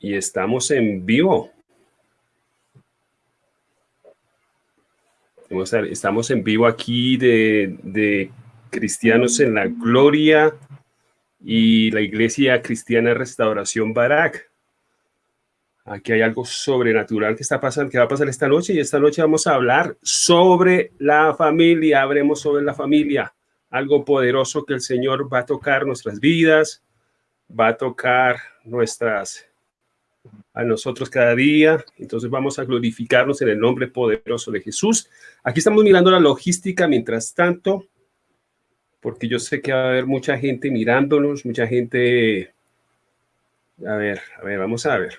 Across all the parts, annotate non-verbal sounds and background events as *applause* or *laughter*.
y estamos en vivo. Estamos en vivo aquí de, Cristianos en la Gloria y la Iglesia Cristiana Restauración Barak. Aquí hay algo sobrenatural que está pasando, que va a pasar esta noche y esta noche vamos a hablar sobre la familia, habremos sobre la familia, algo poderoso que el Señor va a tocar nuestras vidas, va a tocar nuestras a nosotros cada día. Entonces vamos a glorificarnos en el nombre poderoso de Jesús. Aquí estamos mirando la logística mientras tanto, porque yo sé que va a haber mucha gente mirándonos, mucha gente... A ver, a ver, vamos a ver.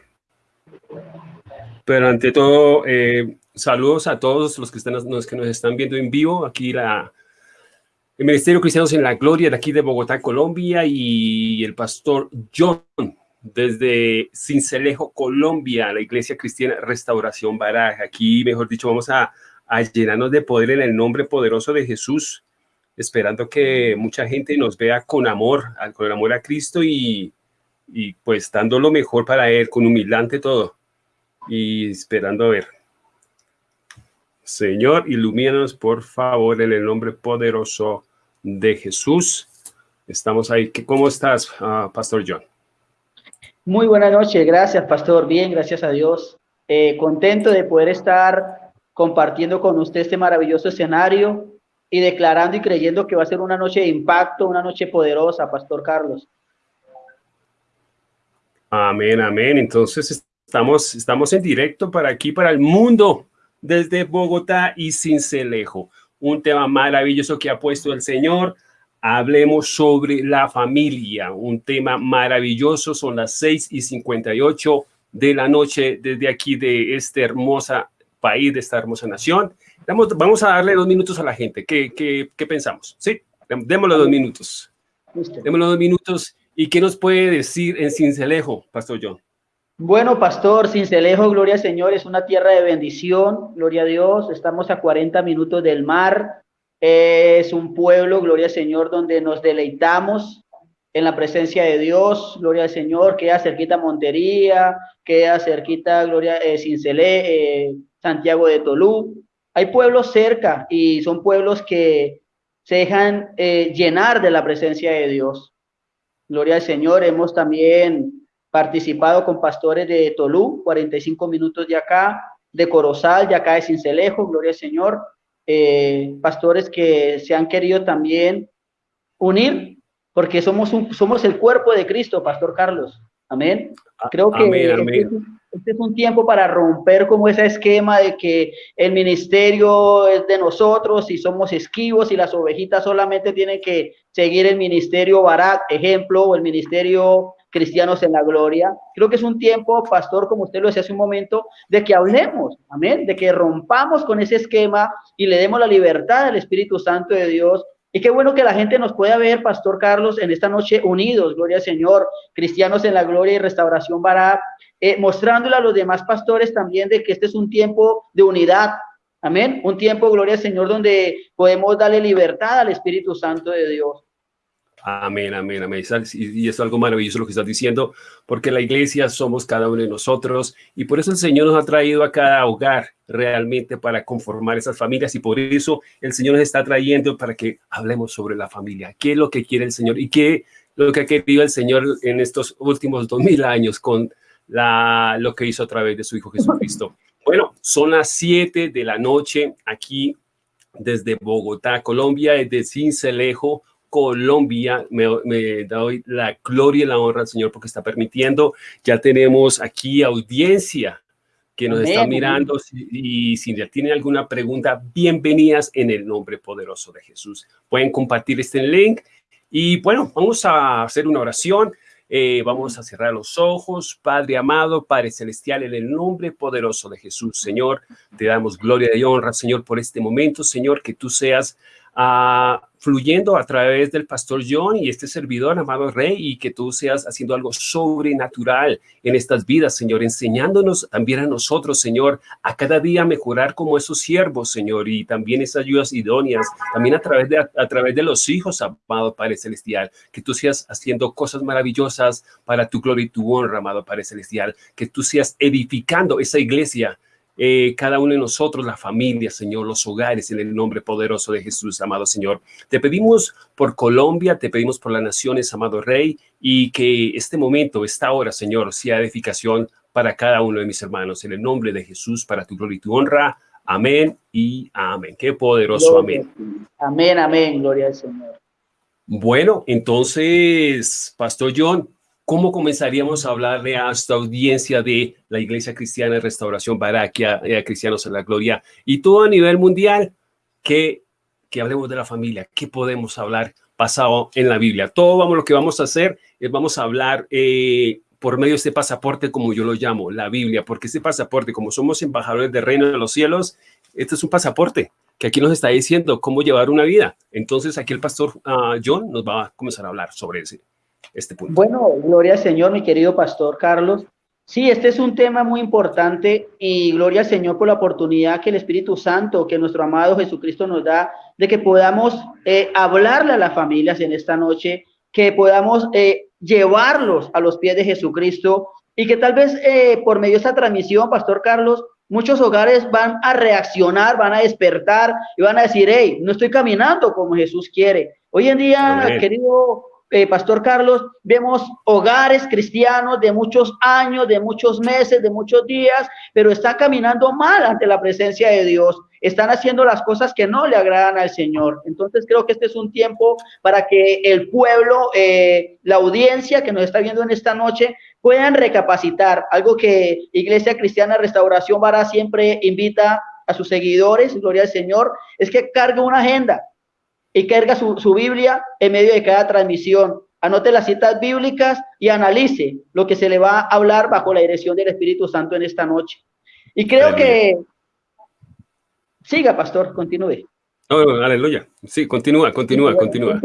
Pero ante todo, eh, saludos a todos los que, están, los que nos están viendo en vivo. Aquí la, el Ministerio Cristianos en la Gloria de aquí de Bogotá, Colombia, y el pastor John desde Cincelejo, Colombia, la Iglesia Cristiana Restauración Baraja. Aquí, mejor dicho, vamos a, llenarnos de poder en el nombre poderoso de Jesús, esperando que mucha gente nos vea con amor, con el amor a Cristo y, y pues dando lo mejor para Él, con humildad todo, y esperando a ver. Señor, ilumínanos, por favor, en el nombre poderoso de Jesús. Estamos ahí. ¿Cómo estás, ah, Pastor John? Muy buenas noches, gracias pastor, bien, gracias a Dios. Eh, contento de poder estar compartiendo con usted este maravilloso escenario y declarando y creyendo que va a ser una noche de impacto, una noche poderosa, pastor Carlos. Amén, amén. Entonces estamos, estamos en directo para aquí, para el mundo, desde Bogotá y Cincelejo. Un tema maravilloso que ha puesto el Señor hablemos sobre la familia, un tema maravilloso, son las 6 y 58 de la noche desde aquí de este hermosa país, de esta hermosa nación. Vamos, vamos a darle dos minutos a la gente. ¿Qué, qué, qué pensamos? Sí, démosle dos minutos. Démosle dos minutos. ¿Y qué nos puede decir en Cincelejo, Pastor John? Bueno, Pastor, Cincelejo, gloria al Señor, es una tierra de bendición, gloria a Dios. Estamos a 40 minutos del mar, es un pueblo, gloria al Señor, donde nos deleitamos en la presencia de Dios, gloria al Señor, queda cerquita Montería, queda cerquita, gloria, eh, eh, Santiago de Tolú. Hay pueblos cerca y son pueblos que se dejan eh, llenar de la presencia de Dios. Gloria al Señor, hemos también participado con pastores de Tolú, 45 minutos de acá, de Corozal, de acá de Cincelejo, gloria al Señor, eh, pastores que se han querido también unir, porque somos, un, somos el cuerpo de Cristo, Pastor Carlos. Amén. Creo que este, este, es un tiempo para romper como ese esquema de que el ministerio es de nosotros y somos esquivos y las ovejitas solamente tienen que seguir el ministerio Barat, ejemplo, o el ministerio cristianos en la gloria. Creo que es un tiempo, pastor, como usted lo decía hace un momento, de que hablemos, amén, de que rompamos con ese esquema y le demos la libertad al Espíritu Santo de Dios. Y qué bueno que la gente nos pueda ver, Pastor Carlos, en esta noche unidos, gloria al Señor, cristianos en la gloria y restauración Barat, eh, mostrándole a los demás pastores también de que este es un tiempo de unidad, amén, un tiempo, gloria al Señor, donde podemos darle libertad al Espíritu Santo de Dios. Amén, amén, amén. Y es algo maravilloso lo que estás diciendo, porque la iglesia somos cada uno de nosotros y por eso el Señor nos ha traído a cada hogar realmente para conformar esas familias y por eso el Señor nos está trayendo para que hablemos sobre la familia, qué es lo que quiere el Señor y qué lo que ha querido el Señor en estos últimos dos mil años con lo que hizo a través de su Hijo Jesucristo. Bueno, son las siete de la noche aquí desde Bogotá, Colombia, desde Cincelejo, Colombia. Me, doy la gloria y la honra al Señor porque está permitiendo. Ya tenemos aquí audiencia que nos está mirando y si ya tienen alguna pregunta, bienvenidas en el nombre poderoso de Jesús. Pueden compartir este link y bueno, vamos a hacer una oración. Eh, vamos a cerrar los ojos, Padre amado, Padre celestial, en el nombre poderoso de Jesús, Señor, te damos gloria y honra, Señor, por este momento, Señor, que tú seas ah, fluyendo a través del pastor John y este servidor, amado Rey, y que tú seas haciendo algo sobrenatural en estas vidas, Señor, enseñándonos también a nosotros, Señor, a cada día mejorar como esos siervos, Señor, y también esas ayudas idóneas, también a través de, a, través de los hijos, amado Padre Celestial, que tú seas haciendo cosas maravillosas para tu gloria y tu honra, amado Padre Celestial, que tú seas edificando esa iglesia eh, cada uno de nosotros, la familia, Señor, los hogares, en el nombre poderoso de Jesús, amado Señor. Te pedimos por Colombia, te pedimos por las naciones, amado Rey, y que este momento, esta hora, Señor, sea edificación para cada uno de mis hermanos, en el nombre de Jesús, para tu gloria y tu honra. Amén y amén. Qué poderoso, amén. Amén, amén, gloria al Señor. Bueno, entonces, Pastor John, ¿cómo comenzaríamos a hablarle a esta audiencia de la Iglesia Cristiana de Restauración Baraquia, eh, Cristianos en la Gloria y todo a nivel mundial? Que, que hablemos de la familia, ¿qué podemos hablar pasado en la Biblia? Todo vamos, lo que vamos a hacer es vamos a hablar eh, por medio de este pasaporte, como yo lo llamo, la Biblia, porque este pasaporte, como somos embajadores del reino de los cielos, este es un pasaporte que aquí nos está diciendo cómo llevar una vida. Entonces aquí el pastor uh, John nos va a comenzar a hablar sobre ese este punto. Bueno, gloria al Señor, mi querido pastor Carlos. Sí, este es un tema muy importante y gloria al Señor por la oportunidad que el Espíritu Santo, que nuestro amado Jesucristo nos da, de que podamos eh, hablarle a las familias en esta noche, que podamos eh, llevarlos a los pies de Jesucristo y que tal vez eh, por medio de esta transmisión, Pastor Carlos, muchos hogares van a reaccionar, van a despertar y van a decir, hey, no estoy caminando como Jesús quiere. Hoy en día, querido eh, Pastor Carlos, vemos hogares cristianos de muchos años, de muchos meses, de muchos días, pero están caminando mal ante la presencia de Dios. Están haciendo las cosas que no le agradan al Señor. Entonces creo que este es un tiempo para que el pueblo, eh, la audiencia que nos está viendo en esta noche, puedan recapacitar. Algo que Iglesia Cristiana Restauración Vara siempre invita a sus seguidores, gloria al Señor, es que cargue una agenda y carga su, su Biblia en medio de cada transmisión. Anote las citas bíblicas y analice lo que se le va a hablar bajo la dirección del Espíritu Santo en esta noche. Y creo que... Siga, pastor, continúe. Aleluya. Sí, continúa, continúa, continúa.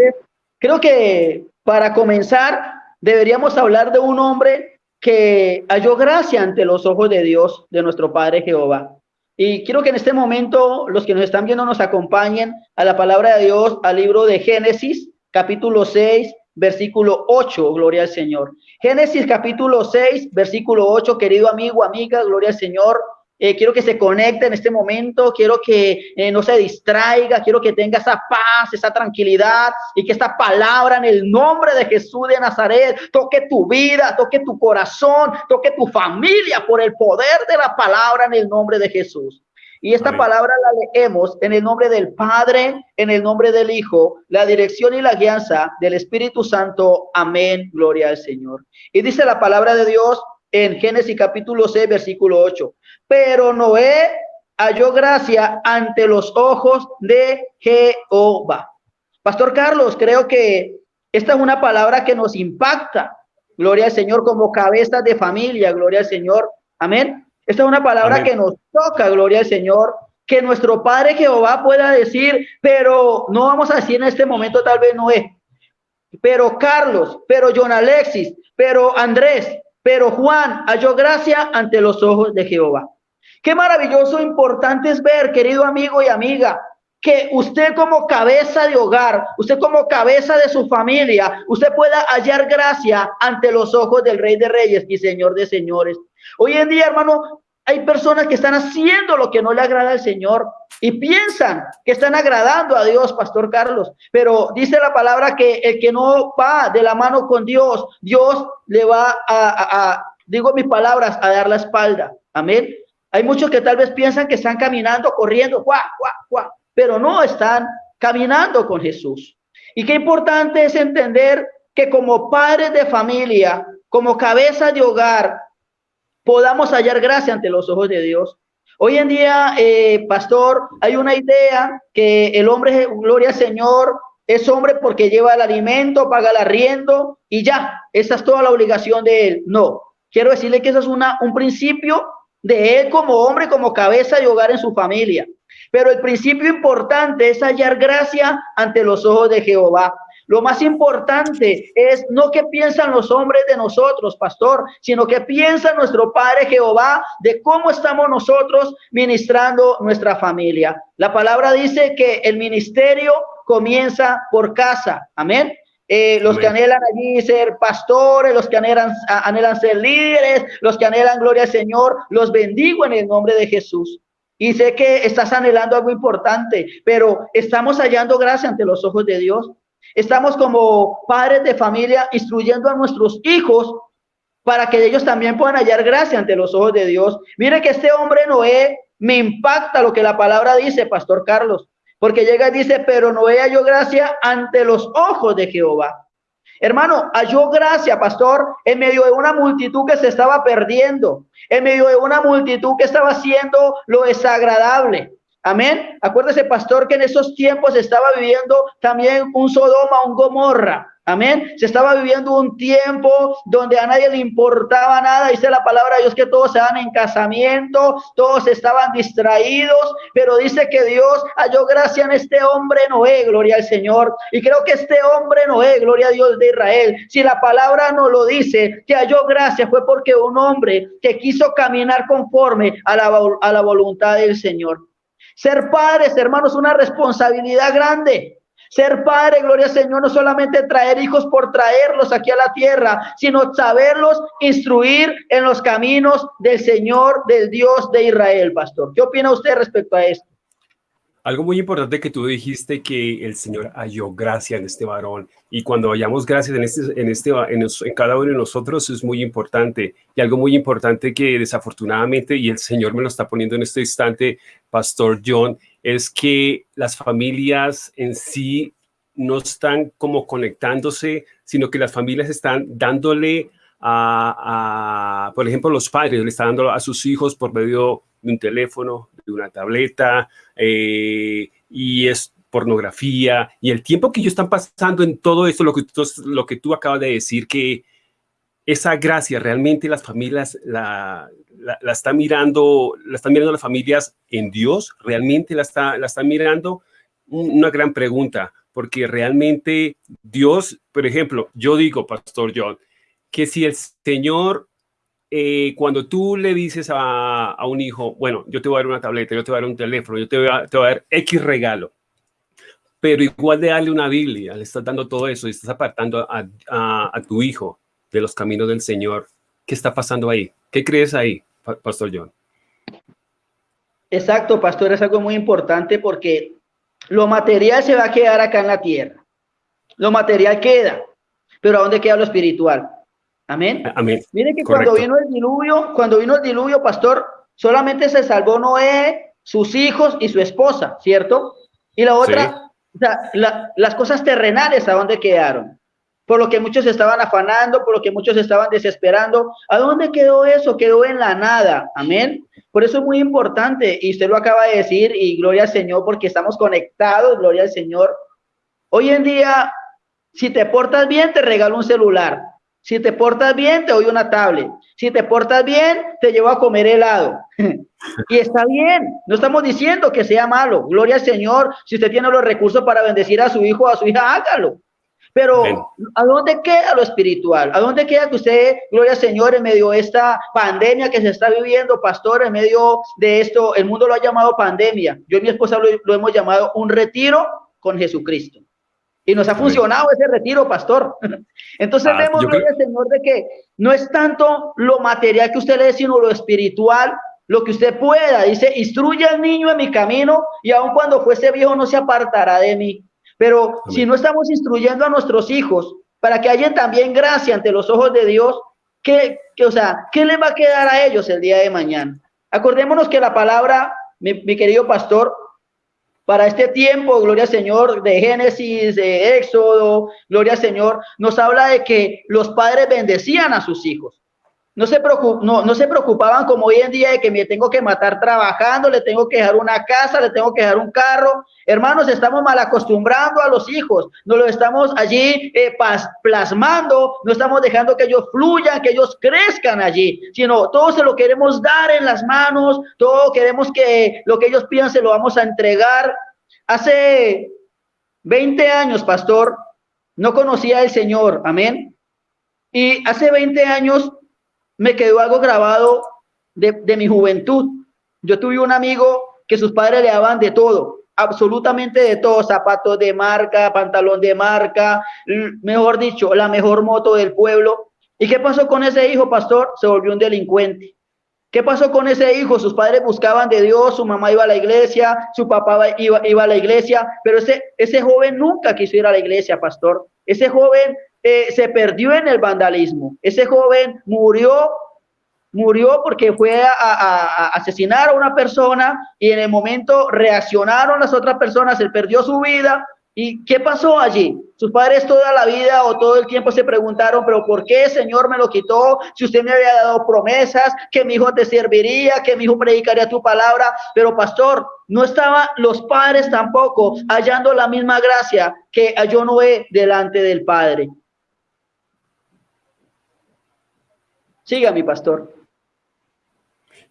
creo que para comenzar, deberíamos hablar de un hombre que halló gracia ante los ojos de Dios, de nuestro Padre Jehová. Y quiero que en este momento los que nos están viendo nos acompañen a la palabra de Dios, al libro de Génesis, capítulo 6, versículo 8, gloria al Señor. Génesis capítulo 6, versículo 8, querido amigo, amiga, gloria al Señor. Eh, quiero que se conecte en este momento, quiero que eh, no se distraiga, quiero que tenga esa paz, esa tranquilidad y que esta palabra en el nombre de Jesús de Nazaret toque tu vida, toque tu corazón, toque tu familia por el poder de la palabra en el nombre de Jesús. Y esta palabra la leemos en el nombre del Padre, en el nombre del Hijo, la dirección y la guianza del Espíritu Santo. Amén. Gloria al Señor. Y dice la palabra de Dios en Génesis capítulo 6, versículo 8 pero Noé halló gracia ante los ojos de Jehová. Pastor Carlos, creo que esta es una palabra que nos impacta. Gloria al Señor como cabeza de familia, gloria al Señor. Amén. Esta es una palabra que nos toca, gloria al Señor. Que nuestro Padre Jehová pueda decir, pero no vamos a decir en este momento tal vez Noé, pero Carlos, pero John Alexis, pero Andrés, pero Juan halló gracia ante los ojos de Jehová. Qué maravilloso, importante es ver, querido amigo y amiga, que usted como cabeza de hogar, usted como cabeza de su familia, usted pueda hallar gracia ante los ojos del Rey de Reyes y Señor de Señores. Hoy en día, hermano, hay personas que están haciendo lo que no le agrada al Señor y piensan que están agradando a Dios, Pastor Carlos. Pero dice la palabra que el que no va de la mano con Dios, Dios le va a, a digo mis palabras, a dar la espalda. Amén. Hay muchos que tal vez piensan que están caminando, corriendo, guau, guau, guau, pero no están caminando con Jesús. Y qué importante es entender que como padres de familia, como cabeza de hogar, podamos hallar gracia ante los ojos de Dios. Hoy en día, eh, pastor, hay una idea que el hombre, gloria al Señor, es hombre porque lleva el alimento, paga el arriendo y ya, esa es toda la obligación de él. No, quiero decirle que eso es una, un principio de él como hombre, como cabeza de hogar en su familia. Pero el principio importante es hallar gracia ante los ojos de Jehová. Lo más importante es no que piensan los hombres de nosotros, pastor, sino que piensa nuestro Padre Jehová de cómo estamos nosotros ministrando nuestra familia. La palabra dice que el ministerio comienza por casa. Amén. Eh, los que anhelan allí ser pastores, los que anhelan, anhelan ser líderes, los que anhelan gloria al Señor, los bendigo en el nombre de Jesús. Y sé que estás anhelando algo importante, pero estamos hallando gracia ante los ojos de Dios. Estamos como padres de familia instruyendo a nuestros hijos para que ellos también puedan hallar gracia ante los ojos de Dios. Mire que este hombre Noé me impacta lo que la palabra dice, Pastor Carlos, porque llega y dice, pero Noé halló gracia ante los ojos de Jehová. Hermano, halló gracia, pastor, en medio de una multitud que se estaba perdiendo, en medio de una multitud que estaba haciendo lo desagradable. Amén. Acuérdese, pastor, que en esos tiempos estaba viviendo también un Sodoma, un Gomorra. Amén. Se estaba viviendo un tiempo donde a nadie le importaba nada. Dice la palabra de Dios que todos se dan en casamiento, todos estaban distraídos, pero dice que Dios halló gracia en este hombre Noé, gloria al Señor. Y creo que este hombre Noé, gloria a Dios de Israel, si la palabra no lo dice, que halló gracia fue porque un hombre que quiso caminar conforme a la, a la voluntad del Señor. Ser padres, hermanos, una responsabilidad grande. Ser padre, gloria al Señor, no solamente traer hijos por traerlos aquí a la tierra, sino saberlos instruir en los caminos del Señor, del Dios de Israel, pastor. ¿Qué opina usted respecto a esto? Algo muy importante que tú dijiste que el Señor halló gracia en este varón y cuando hallamos gracia en este, en este, en, cada uno de nosotros es muy importante y algo muy importante que desafortunadamente y el Señor me lo está poniendo en este instante, Pastor John, es que las familias en sí no están como conectándose, sino que las familias están dándole a, por ejemplo, los padres le están dando a sus hijos por medio de un teléfono, de una tableta, eh, y es pornografía, y el tiempo que ellos están pasando en todo esto, lo que, tú, lo que tú acabas de decir, que esa gracia realmente las familias la, la, están mirando, la están mirando las familias en Dios, realmente la, está, la están mirando, una gran pregunta, porque realmente Dios, por ejemplo, yo digo, Pastor John, que si el Señor eh, cuando tú le dices a, un hijo, bueno, yo te voy a dar una tableta, yo te voy a dar un teléfono, yo te voy a, te voy a dar X regalo, pero igual de darle una Biblia, le estás dando todo eso y estás apartando a, a, tu hijo de los caminos del Señor. ¿Qué está pasando ahí? ¿Qué crees ahí, Pastor John? Exacto, Pastor, es algo muy importante porque lo material se va a quedar acá en la tierra. Lo material queda, pero ¿a dónde queda lo espiritual? Amén. Amén. Mire que cuando vino el diluvio, cuando vino el diluvio, pastor, solamente se salvó Noé, sus hijos y su esposa, ¿cierto? Y la otra, o sea, las cosas terrenales, ¿a dónde quedaron? Por lo que muchos estaban afanando, por lo que muchos estaban desesperando. ¿A dónde quedó eso? Quedó en la nada. Amén. Por eso es muy importante, y usted lo acaba de decir, y gloria al Señor, porque estamos conectados, gloria al Señor. Hoy en día, si te portas bien, te regalo un celular. Si te portas bien, te doy una tablet. Si te portas bien, te llevo a comer helado. *laughs* y está bien, no estamos diciendo que sea malo. Gloria al Señor. Si usted tiene los recursos para bendecir a su hijo o a su hija, hágalo. Pero, ¿a dónde queda lo espiritual? ¿A dónde queda que usted, gloria al Señor, en medio de esta pandemia que se está viviendo, pastor, en medio de esto, el mundo lo ha llamado pandemia? Yo y mi esposa lo hemos llamado un retiro con Jesucristo. Y nos ha funcionado ese retiro, pastor. *laughs* Entonces ah, vemos, Señor, de que no es tanto lo material que usted le dé, sino lo espiritual, lo que usted pueda. Dice, instruye al niño en mi camino y aun cuando fuese viejo no se apartará de mí. Pero si no estamos instruyendo a nuestros hijos para que haya también gracia ante los ojos de Dios, ¿qué, o sea, ¿qué les va a quedar a ellos el día de mañana? Acordémonos que la palabra, mi querido pastor, para este tiempo, gloria al Señor, de Génesis, de Éxodo, gloria al Señor, nos habla de que los padres bendecían a sus hijos. No se, no, no se preocupaban como hoy en día de que me tengo que matar trabajando, le tengo que dejar una casa, le tengo que dejar un carro. Hermanos, estamos mal acostumbrando a los hijos, no lo estamos allí eh, plasmando, no estamos dejando que ellos fluyan, que ellos crezcan allí, sino todo se lo queremos dar en las manos, todo queremos que lo que ellos pidan se lo vamos a entregar. Hace 20 años, pastor, no conocía al Señor, amén. Y hace 20 años me quedó algo grabado de, mi juventud. Yo tuve un amigo que sus padres le daban de todo, absolutamente de todo, zapatos de marca, pantalón de marca, mejor dicho, la mejor moto del pueblo. ¿Y qué pasó con ese hijo, pastor? Se volvió un delincuente. ¿Qué pasó con ese hijo? Sus padres buscaban de Dios, su mamá iba a la iglesia, su papá iba, iba a la iglesia, pero ese, ese joven nunca quiso ir a la iglesia, pastor. Ese joven eh, se perdió en el vandalismo. Ese joven murió, murió porque fue a, asesinar a una persona y en el momento reaccionaron las otras personas, él perdió su vida. ¿Y qué pasó allí? Sus padres toda la vida o todo el tiempo se preguntaron, pero ¿por qué Señor me lo quitó? Si usted me había dado promesas, que mi hijo te serviría, que mi hijo predicaría tu palabra, pero pastor, no estaban los padres tampoco hallando la misma gracia que halló Noé delante del Padre. Siga, mi pastor.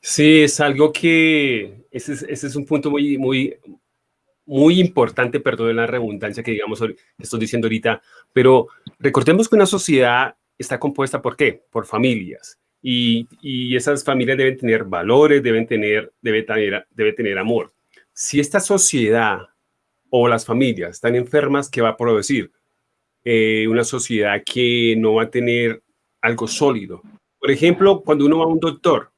Sí, es algo que, ese es, un punto muy, muy, muy importante, perdón la redundancia que digamos, estoy diciendo ahorita, pero recordemos que una sociedad está compuesta por qué? Por familias. Y, y esas familias deben tener valores, deben tener, debe tener, debe tener amor. Si esta sociedad o las familias están enfermas, ¿qué va a producir? Eh, una sociedad que no va a tener algo sólido, por ejemplo, cuando uno va a un doctor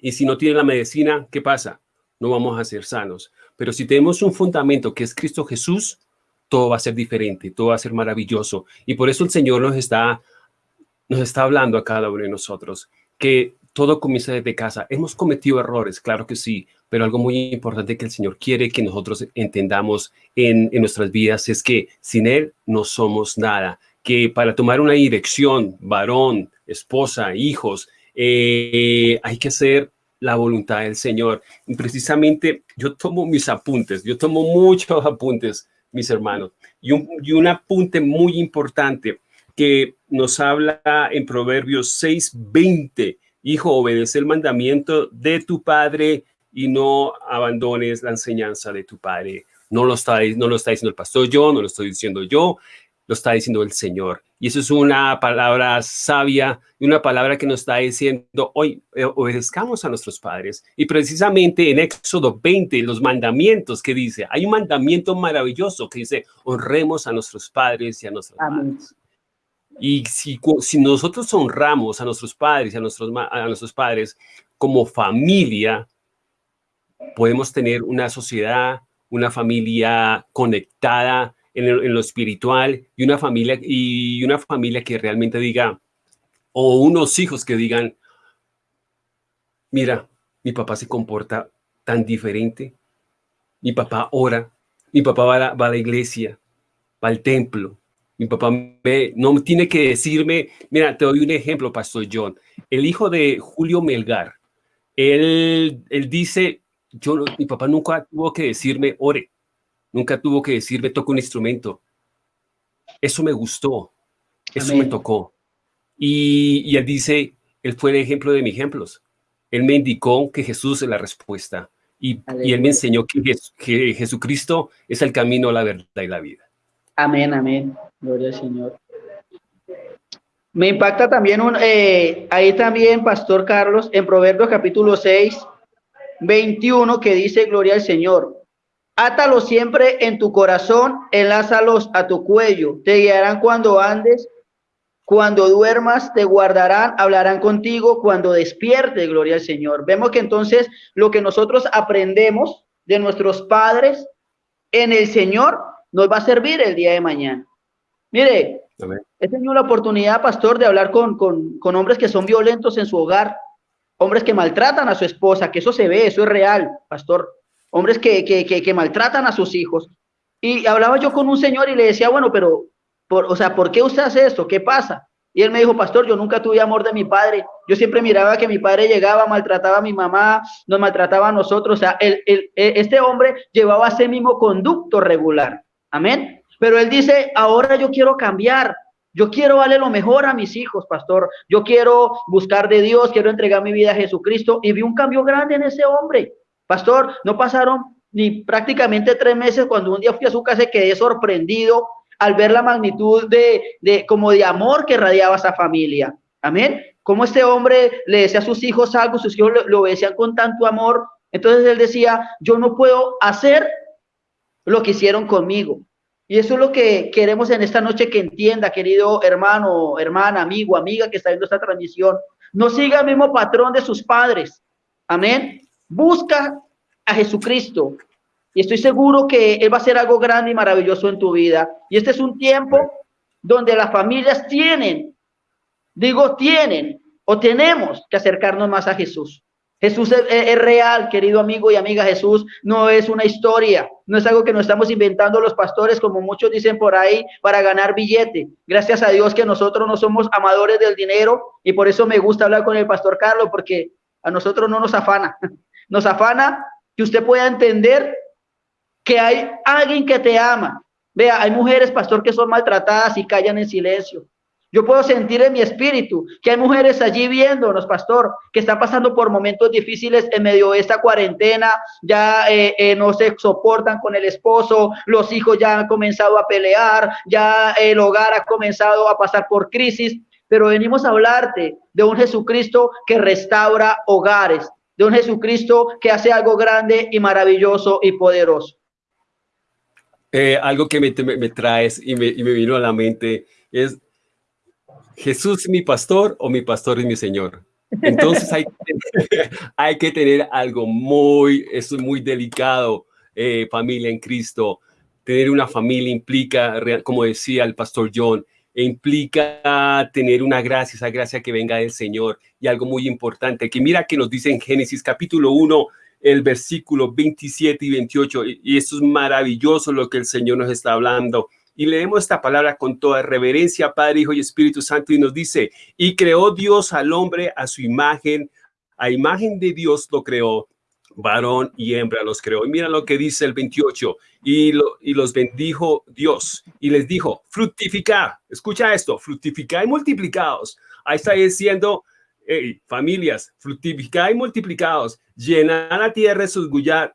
y si no tiene la medicina, ¿qué pasa? No vamos a ser sanos. Pero si tenemos un fundamento que es Cristo Jesús, todo va a ser diferente, todo va a ser maravilloso. Y por eso el Señor nos está, nos está hablando a cada uno de nosotros, que todo comienza desde casa. Hemos cometido errores, claro que sí, pero algo muy importante que el Señor quiere que nosotros entendamos en, en nuestras vidas es que sin Él no somos nada, que para tomar una dirección, varón, esposa, hijos, eh, hay que hacer la voluntad del Señor. Y precisamente yo tomo mis apuntes, yo tomo muchos *laughs* apuntes, mis hermanos, y un, y un apunte muy importante que nos habla en Proverbios 6:20, hijo, obedece el mandamiento de tu padre y no abandones la enseñanza de tu padre. No lo está, no lo está diciendo el pastor yo, no lo estoy diciendo yo, lo está diciendo el Señor. Y eso es una palabra sabia y una palabra que nos está diciendo, hoy eh, obedezcamos a nuestros padres. Y precisamente en Éxodo 20, los mandamientos que dice, hay un mandamiento maravilloso que dice, honremos a nuestros padres y a nuestros padres. Y si, si nosotros honramos a nuestros padres y a nuestros, a nuestros padres como familia, podemos tener una sociedad, una familia conectada, en, lo espiritual y una familia y una familia que realmente diga o unos hijos que digan mira mi papá se comporta tan diferente. Mi papá ora mi papá va a la, iglesia va al templo. Mi papá me, no tiene que decirme mira te doy un ejemplo pastor John. El hijo de Julio Melgar él, él dice yo mi papá nunca tuvo que decirme ore Nunca tuvo que decirme, toco un instrumento. Eso me gustó. Eso me tocó. Y, él dice, él fue el ejemplo de mis ejemplos. Él me indicó que Jesús es la respuesta. Y, él me enseñó que, Jesucristo es el camino, la verdad y la vida. Amén, amén. Gloria al Señor. Me impacta también un, eh, ahí también, Pastor Carlos, en Proverbios capítulo 6, 21, que dice, Gloria al Señor. Átalos siempre en tu corazón, enlázalos a tu cuello. Te guiarán cuando andes, cuando duermas, te guardarán, hablarán contigo cuando despiertes, gloria al Señor. Vemos que entonces lo que nosotros aprendemos de nuestros padres en el Señor nos va a servir el día de mañana. Mire, he tenido la oportunidad, pastor, de hablar con, con, con hombres que son violentos en su hogar, hombres que maltratan a su esposa, que eso se ve, eso es real, pastor hombres que, que, que, maltratan a sus hijos. Y hablaba yo con un señor y le decía, bueno, pero, por, o sea, ¿por qué usted hace esto? ¿Qué pasa? Y él me dijo, pastor, yo nunca tuve amor de mi padre. Yo siempre miraba que mi padre llegaba, maltrataba a mi mamá, nos maltrataba a nosotros. O sea, el, el, e, este hombre llevaba ese mismo conducto regular. Amén. Pero él dice, ahora yo quiero cambiar. Yo quiero darle lo mejor a mis hijos, pastor. Yo quiero buscar de Dios, quiero entregar mi vida a Jesucristo. Y vi un cambio grande en ese hombre. Pastor, no pasaron ni prácticamente tres meses cuando un día fui a su casa y quedé sorprendido al ver la magnitud de, de como de amor que radiaba esa familia. Amén. Como este hombre le decía a sus hijos algo, sus hijos lo, lo obedecían con tanto amor. Entonces él decía, yo no puedo hacer lo que hicieron conmigo. Y eso es lo que queremos en esta noche que entienda, querido hermano, hermana, amigo, amiga que está viendo esta transmisión. No siga el mismo patrón de sus padres. Amén. Busca a Jesucristo. Y estoy seguro que Él va a hacer algo grande y maravilloso en tu vida. Y este es un tiempo donde las familias tienen, digo tienen o tenemos que acercarnos más a Jesús. Jesús es, real, querido amigo y amiga. Jesús no es una historia, no es algo que nos estamos inventando los pastores, como muchos dicen por ahí, para ganar billete. Gracias a Dios que nosotros no somos amadores del dinero y por eso me gusta hablar con el pastor Carlos, porque a nosotros no nos afana. Nos afana que usted pueda entender que hay alguien que te ama. Vea, hay mujeres, pastor, que son maltratadas y callan en silencio. Yo puedo sentir en mi espíritu que hay mujeres allí viéndonos, pastor, que están pasando por momentos difíciles en medio de esta cuarentena, ya eh, eh, no se soportan con el esposo, los hijos ya han comenzado a pelear, ya el hogar ha comenzado a pasar por crisis, pero venimos a hablarte de un Jesucristo que restaura hogares, de un Jesucristo que hace algo grande y maravilloso y poderoso. Eh, algo que me, me, traes y me, y me, vino a la mente es Jesús mi pastor o mi pastor es mi Señor. Entonces hay, *laughs* hay que tener algo muy, es muy delicado, eh, familia en Cristo. Tener una familia implica, como decía el pastor John, implica tener una gracia, esa gracia que venga del Señor. Y algo muy importante, que mira que nos dice en Génesis capítulo 1, el versículo 27 y 28, y esto es maravilloso lo que el Señor nos está hablando. Y leemos esta palabra con toda reverencia, Padre, Hijo y Espíritu Santo, y nos dice, y creó Dios al hombre a su imagen, a imagen de Dios lo creó, varón y hembra los creó. Y mira lo que dice el 28, y, lo, y los bendijo Dios, y les dijo, fructificad, escucha esto, fructificad y multiplicados. Ahí está diciendo, familias, fructificad y multiplicados, llenad la tierra, gullar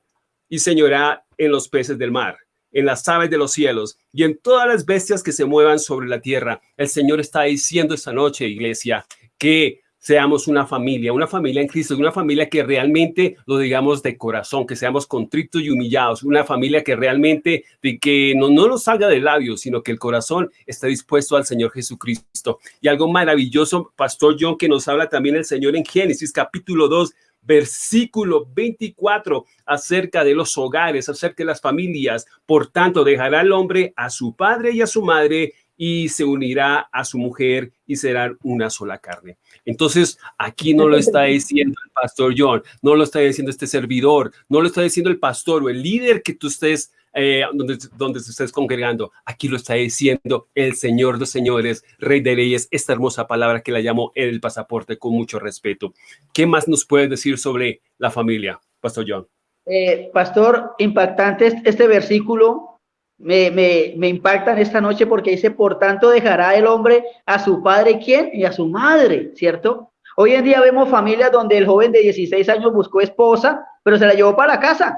y señorad en los peces del mar, en las aves de los cielos y en todas las bestias que se muevan sobre la tierra. El Señor está diciendo esta noche, iglesia, que seamos una familia, una familia en Cristo, una familia que realmente lo digamos de corazón, que seamos contritos y humillados, una familia que realmente de que no, no nos salga de labios, sino que el corazón está dispuesto al Señor Jesucristo. Y algo maravilloso, Pastor John, que nos habla también el Señor en Génesis capítulo 2, versículo 24, acerca de los hogares, acerca de las familias. Por tanto, dejará el hombre a su padre y a su madre y se unirá a su mujer y serán una sola carne. Entonces, aquí no lo está diciendo el pastor John, no lo está diciendo este servidor, no lo está diciendo el pastor o el líder que tú estés, eh, donde, donde te estés congregando. Aquí lo está diciendo el Señor de señores, Rey de Reyes, esta hermosa palabra que la llamo el pasaporte con mucho respeto. ¿Qué más nos puedes decir sobre la familia, Pastor John? Eh, pastor, impactante este versículo me, me, me impactan esta noche porque dice, por tanto dejará el hombre a su padre, ¿quién? Y a su madre, ¿cierto? Hoy en día vemos familias donde el joven de 16 años buscó esposa, pero se la llevó para la casa.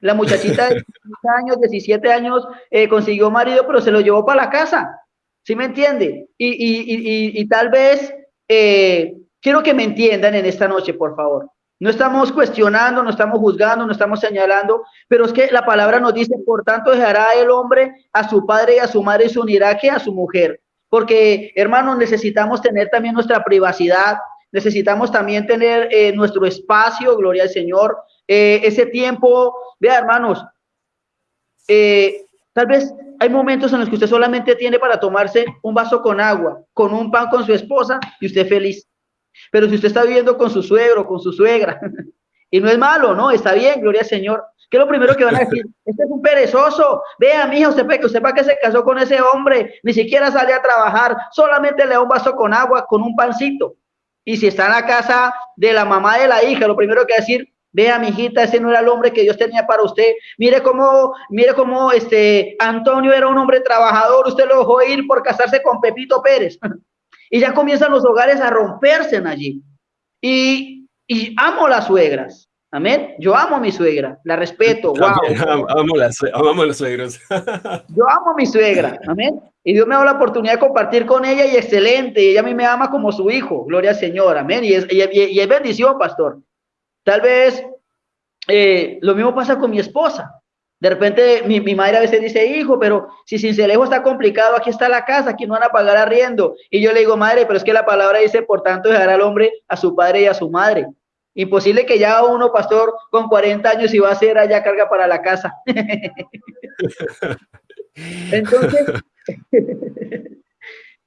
La muchachita de *laughs* 16 años, 17 años, eh, consiguió marido, pero se lo llevó para la casa. ¿Sí me entiende? Y, y, y, y tal vez, eh, quiero que me entiendan en esta noche, por favor. No estamos cuestionando, no estamos juzgando, no estamos señalando, pero es que la palabra nos dice, por tanto, dejará el hombre a su padre y a su madre y se unirá que a su mujer. Porque, hermanos, necesitamos tener también nuestra privacidad, necesitamos también tener eh, nuestro espacio, gloria al Señor, eh, ese tiempo, vea, hermanos, eh, tal vez hay momentos en los que usted solamente tiene para tomarse un vaso con agua, con un pan con su esposa y usted feliz. Pero si usted está viviendo con su suegro, con su suegra, *laughs* Y no es malo, ¿no? Está bien, gloria al Señor. ¿Qué es lo primero que van a decir? Este es un perezoso. Vea, mija, usted, usted para que se casó con ese hombre, ni siquiera sale a trabajar, solamente le da un vaso con agua, con un pancito. Y si está en la casa de la mamá de la hija, lo primero que va a decir, vea, mijita, ese no era el hombre que Dios tenía para usted. Mire cómo, mire cómo este Antonio era un hombre trabajador, usted lo dejó ir por casarse con Pepito Pérez. *laughs* y ya comienzan los hogares a romperse allí. Y, y amo las suegras. Amén. Yo amo a mi suegra, la respeto. *laughs* Wow. Amo, las, amo las suegras. *laughs* Yo amo a mi suegra. Amén. Y Dios me da la oportunidad de compartir con ella y excelente. Y ella a mí me ama como su hijo. Gloria al Señor. Amén. Y es, y, bendición, pastor. Tal vez eh, lo mismo pasa con mi esposa. De repente mi, mi, madre a veces dice, hijo, pero si Cincelejo está complicado, aquí está la casa, aquí no van a pagar arriendo. Y yo le digo, madre, pero es que la palabra dice, por tanto, dejar al hombre a su padre y a su madre. Imposible que ya uno, pastor, con 40 años y va a ser allá carga para la casa. *laughs* Entonces, *laughs*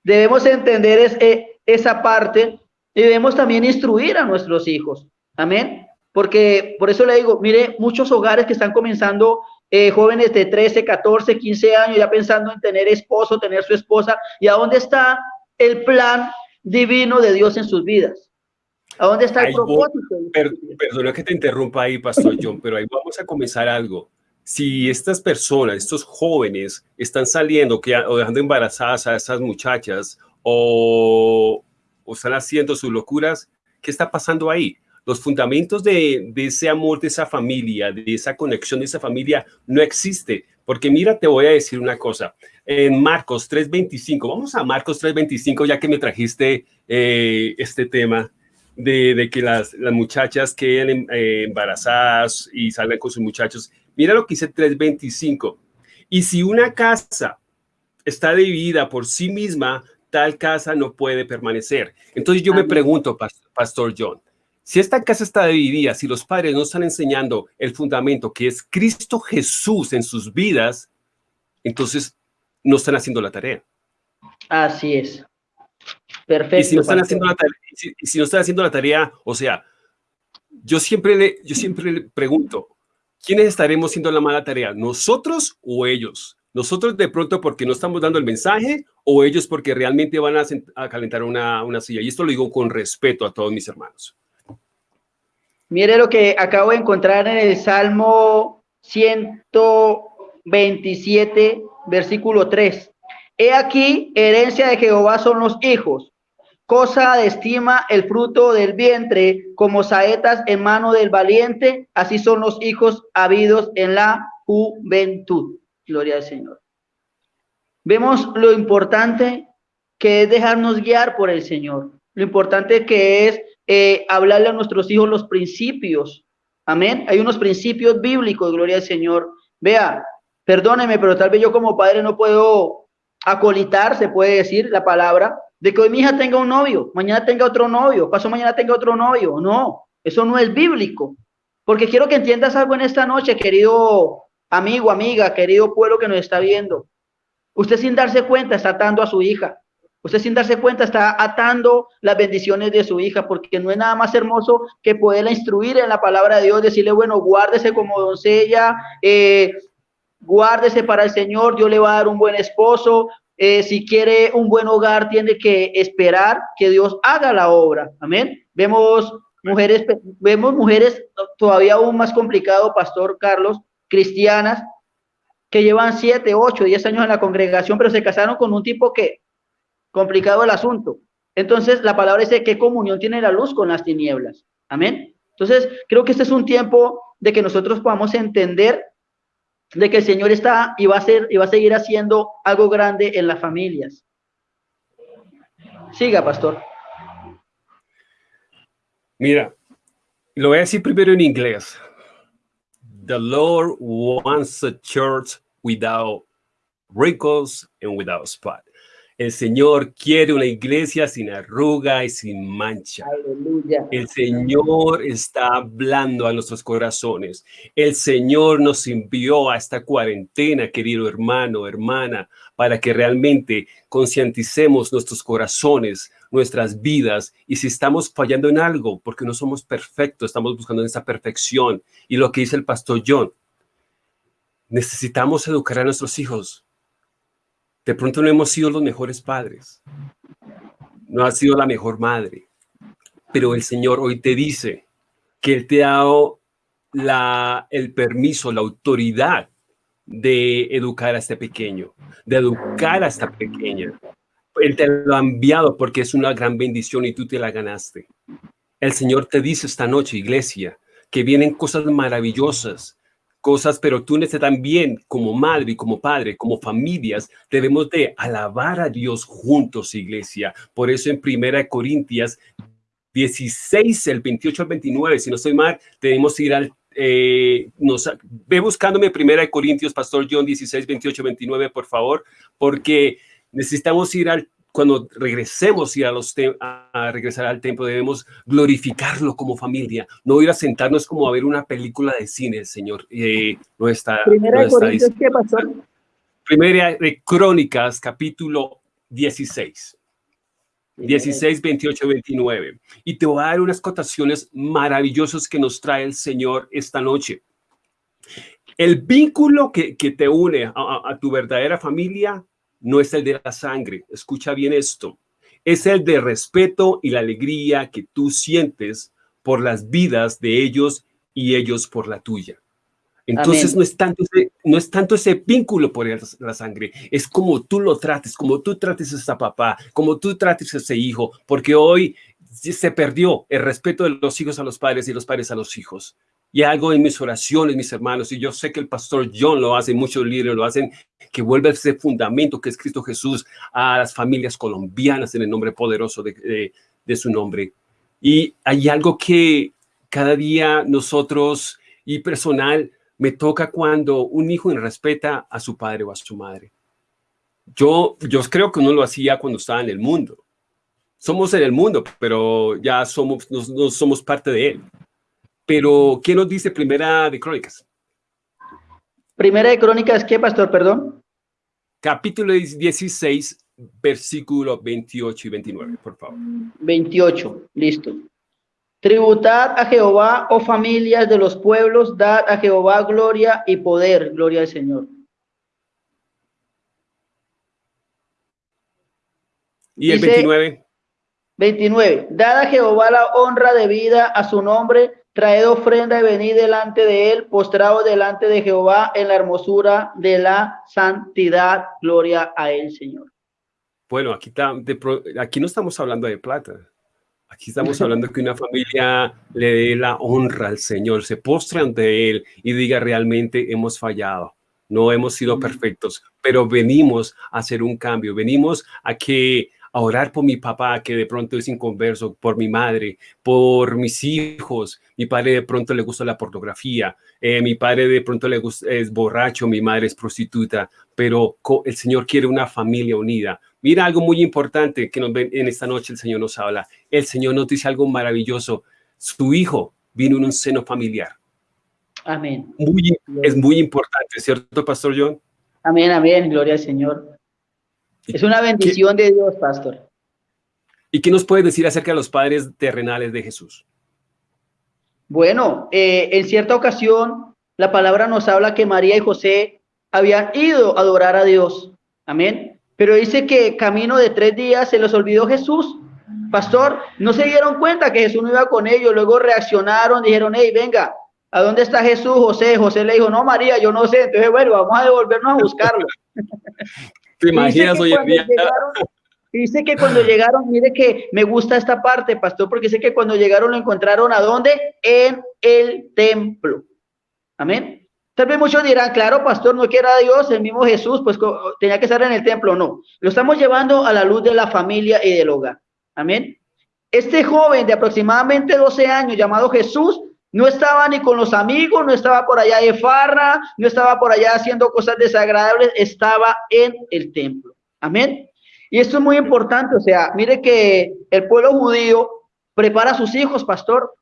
debemos entender es, eh, esa parte y debemos también instruir a nuestros hijos. Amén. Porque por eso le digo, mire, muchos hogares que están comenzando eh, jóvenes de 13, 14, 15 años ya pensando en tener esposo, tener su esposa. ¿Y a dónde está el plan divino de Dios en sus vidas? ¿A dónde está el propósito? perdona que te interrumpa ahí, Pastor John, pero ahí vamos a comenzar algo. Si estas personas, estos jóvenes, están saliendo que, o dejando embarazadas a estas muchachas o, o están haciendo sus locuras, ¿qué está pasando ahí? Los fundamentos de, de, ese amor, de esa familia, de esa conexión de esa familia, no existe. Porque mira, te voy a decir una cosa. En Marcos 3.25, vamos a Marcos 3.25, ya que me trajiste eh, este tema de, que las, las, muchachas queden eh, embarazadas y salgan con sus muchachos. Mira lo que dice 325. Y si una casa está dividida por sí misma, tal casa no puede permanecer. Entonces yo me pregunto, Pastor John, si esta casa está dividida, si los padres no están enseñando el fundamento que es Cristo Jesús en sus vidas, entonces no están haciendo la tarea. Así es. Perfecto. Y si no están haciendo la tarea, si, no están haciendo la tarea, o sea, yo siempre le, yo siempre le pregunto, ¿quiénes estaremos haciendo la mala tarea? ¿Nosotros o ellos? Nosotros de pronto porque no estamos dando el mensaje o ellos porque realmente van a, calentar una, una silla. Y esto lo digo con respeto a todos mis hermanos. Mire lo que acabo de encontrar en el Salmo 127, versículo 3. He aquí, herencia de Jehová son los hijos, cosa de estima el fruto del vientre, como saetas en mano del valiente, así son los hijos habidos en la juventud. Gloria al Señor. Vemos lo importante que es dejarnos guiar por el Señor, lo importante que es eh, hablarle a nuestros hijos los principios. Amén. Hay unos principios bíblicos, gloria al Señor. Vea, perdóneme, pero tal vez yo como padre no puedo acolitar, se puede decir la palabra, de que hoy mi hija tenga un novio, mañana tenga otro novio, paso mañana tenga otro novio. No, eso no es bíblico. Porque quiero que entiendas algo en esta noche, querido amigo, amiga, querido pueblo que nos está viendo. Usted sin darse cuenta está atando a su hija. Usted sin darse cuenta está atando las bendiciones de su hija, porque no es nada más hermoso que poderla instruir en la palabra de Dios, decirle, bueno, guárdese como doncella, eh, guárdese para el Señor, Dios le va a dar un buen esposo, eh, si quiere un buen hogar, tiene que esperar que Dios haga la obra. Amén. Vemos mujeres, vemos mujeres todavía aún más complicado, Pastor Carlos, cristianas, que llevan siete, ocho, diez años en la congregación, pero se casaron con un tipo que complicado el asunto. Entonces, la palabra dice qué comunión tiene la luz con las tinieblas. Amén. Entonces, creo que este es un tiempo de que nosotros podamos entender de que el Señor está y va a ser y va a seguir haciendo algo grande en las familias. Siga, pastor. Mira, lo voy a decir primero en inglés. The Lord wants a church without wrinkles and without spot. El Señor quiere una iglesia sin arruga y sin mancha. El Señor está hablando a nuestros corazones. El Señor nos envió a esta cuarentena, querido hermano, hermana, para que realmente concienticemos nuestros corazones, nuestras vidas y si estamos fallando en algo, porque no somos perfectos, estamos buscando esa perfección. Y lo que dice el pastor John, necesitamos educar a nuestros hijos. De pronto no hemos sido los mejores padres, no ha sido la mejor madre, pero el Señor hoy te dice que Él te ha dado la, el permiso, la autoridad de educar a este pequeño, de educar a esta pequeña. Él te lo ha enviado porque es una gran bendición y tú te la ganaste. El Señor te dice esta noche, iglesia, que vienen cosas maravillosas, cosas, pero tú también como madre y como padre, como familias, debemos de alabar a Dios juntos, iglesia. Por eso en Primera Corintias 16, el 28 al 29, si no estoy mal, tenemos que ir al eh, nos, ve buscándome Primera de Corintios, Pastor John 16, 28, 29, por favor, porque necesitamos ir al, cuando regresemos ir a, los a regresar al templo, debemos glorificarlo como familia, no ir a sentarnos como a ver una película de cine, Señor. Eh, no está. Primera de Corintios, ¿qué pasó? Primera de Crónicas, capítulo 16. 16, 28, 29. Y te voy a dar unas cotaciones maravillosas que nos trae el Señor esta noche. El vínculo que, te une a, tu verdadera familia no es el de la sangre. Escucha bien esto. Es el de respeto y la alegría que tú sientes por las vidas de ellos y ellos por la tuya. Entonces no es, tanto ese, no es tanto ese vínculo por la sangre, es como tú lo trates, como tú trates a ese papá, como tú trates a ese hijo, porque hoy se perdió el respeto de los hijos a los padres y los padres a los hijos. Y algo en mis oraciones, mis hermanos, y yo sé que el pastor John lo hace, muchos líderes lo hacen, que vuelve ese fundamento que es Cristo Jesús a las familias colombianas en el nombre poderoso de, de su nombre. Y hay algo que cada día nosotros y personal me toca cuando un hijo respeta a su padre o a su madre. Yo, yo creo que uno lo hacía cuando estaba en el mundo. Somos en el mundo, pero ya somos, no, somos parte de él. Pero, ¿qué nos dice Primera de Crónicas? Primera de Crónicas, ¿qué, pastor? Perdón. Capítulo 16, versículo 28 y 29, por favor. 28, listo. Tributad a Jehová, oh familias de los pueblos, dad a Jehová gloria y poder, gloria al Señor. Y el 29. 29. Dad a Jehová la honra de vida a su nombre, traed ofrenda y venid delante de él, postrado delante de Jehová en la hermosura de la santidad, gloria a él, Señor. Bueno, aquí, aquí no estamos hablando de plata. Aquí estamos *laughs* hablando que una familia le dé la honra al Señor, se postre ante Él y diga realmente hemos fallado, no hemos sido perfectos, pero venimos a hacer un cambio, venimos a que a orar por mi papá que de pronto es inconverso, por mi madre, por mis hijos. Mi padre de pronto le gusta la pornografía, eh, mi padre de pronto le gusta, es borracho, mi madre es prostituta, pero el Señor quiere una familia unida. Mira algo muy importante que nos ven en esta noche el Señor nos habla. El Señor nos dice algo maravilloso. Su hijo vino en un seno familiar. Amén. es muy importante, ¿cierto, Pastor John? Amén, amén. Gloria al Señor. Es una bendición de Dios, pastor. ¿Y qué nos puedes decir acerca de los padres terrenales de Jesús? Bueno, eh, en cierta ocasión, la palabra nos habla que María y José habían ido a adorar a Dios. Amén. Pero dice que camino de tres días se les olvidó Jesús. Pastor, no se dieron cuenta que Jesús no iba con ellos. Luego reaccionaron, dijeron, hey, venga, ¿a dónde está Jesús? José, José le dijo, no, María, yo no sé. Entonces, bueno, vamos a devolvernos a buscarlo. *laughs* ¿Te imaginas hoy en día? dice que cuando llegaron, mire que me gusta esta parte, pastor, porque dice que cuando llegaron lo encontraron a dónde? En el templo. Amén. Tal vez muchos dirán, claro, pastor, no quiera Dios, el mismo Jesús, pues tenía que estar en el templo. No, lo estamos llevando a la luz de la familia y del hogar. Amén. Este joven de aproximadamente 12 años llamado Jesús no estaba ni con los amigos, no estaba por allá de farra, no estaba por allá haciendo cosas desagradables, estaba en el templo. Amén. Y esto es muy importante, o sea, mire que el pueblo judío prepara a sus hijos, pastor.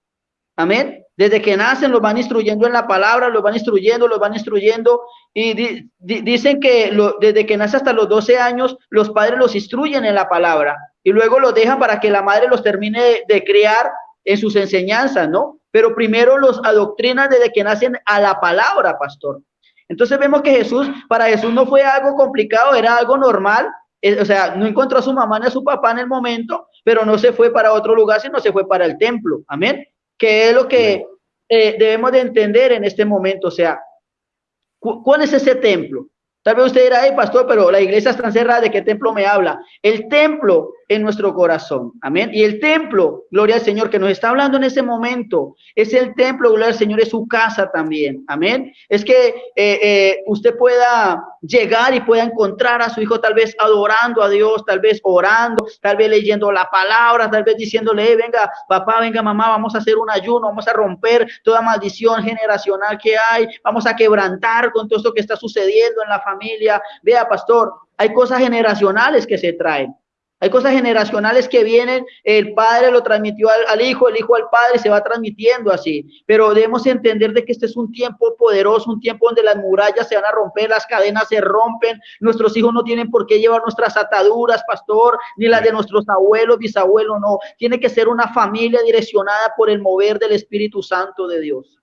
Amén. Desde que nacen los van instruyendo en la palabra, los van instruyendo, los van instruyendo. Y dicen que desde que nace hasta los 12 años, los padres los instruyen en la palabra. Y luego los dejan para que la madre los termine de, de criar en sus enseñanzas, ¿no? Pero primero los adoctrinan desde que nacen a la palabra, pastor. Entonces vemos que Jesús, para Jesús no fue algo complicado, era algo normal. Eh, o sea, no encontró a su mamá ni a su papá en el momento, pero no se fue para otro lugar, sino se fue para el templo. Amén. Que es lo que eh, debemos de entender en este momento. O sea, ¿cuál es ese templo? Tal vez usted dirá, hey, pastor, pero la iglesia está cerrada, ¿de qué templo me habla? El templo en nuestro corazón. Amén. Y el templo, gloria al Señor, que nos está hablando en ese momento, es el templo, gloria al Señor, es su casa también. Amén. Es que eh, eh, usted pueda llegar y pueda encontrar a su hijo tal vez adorando a Dios, tal vez orando, tal vez leyendo la palabra, tal vez diciéndole, venga, papá, venga, mamá, vamos a hacer un ayuno, vamos a romper toda maldición generacional que hay, vamos a quebrantar con todo esto que está sucediendo en la familia. Vea, pastor, hay cosas generacionales que se traen. Hay cosas generacionales que vienen, el padre lo transmitió al, hijo, el hijo al padre, se va transmitiendo así. Pero debemos entender de que este es un tiempo poderoso, un tiempo donde las murallas se van a romper, las cadenas se rompen, nuestros hijos no tienen por qué llevar nuestras ataduras, pastor, ni las de nuestros abuelos, bisabuelos, no. Tiene que ser una familia direccionada por el mover del Espíritu Santo de Dios.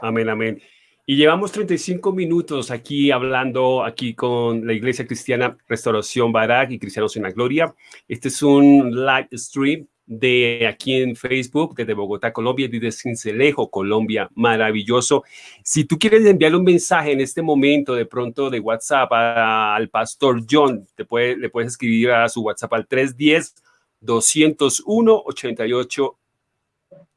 Amén, amén. Y llevamos 35 minutos aquí hablando aquí con la Iglesia Cristiana Restauración Barak y Cristianos en la Gloria. Este es un live stream de aquí en Facebook, desde Bogotá, Colombia, desde Cincelejo, Colombia, maravilloso. Si tú quieres enviarle un mensaje en este momento, de pronto de WhatsApp al pastor John, te le puedes escribir a su WhatsApp al 310 201 88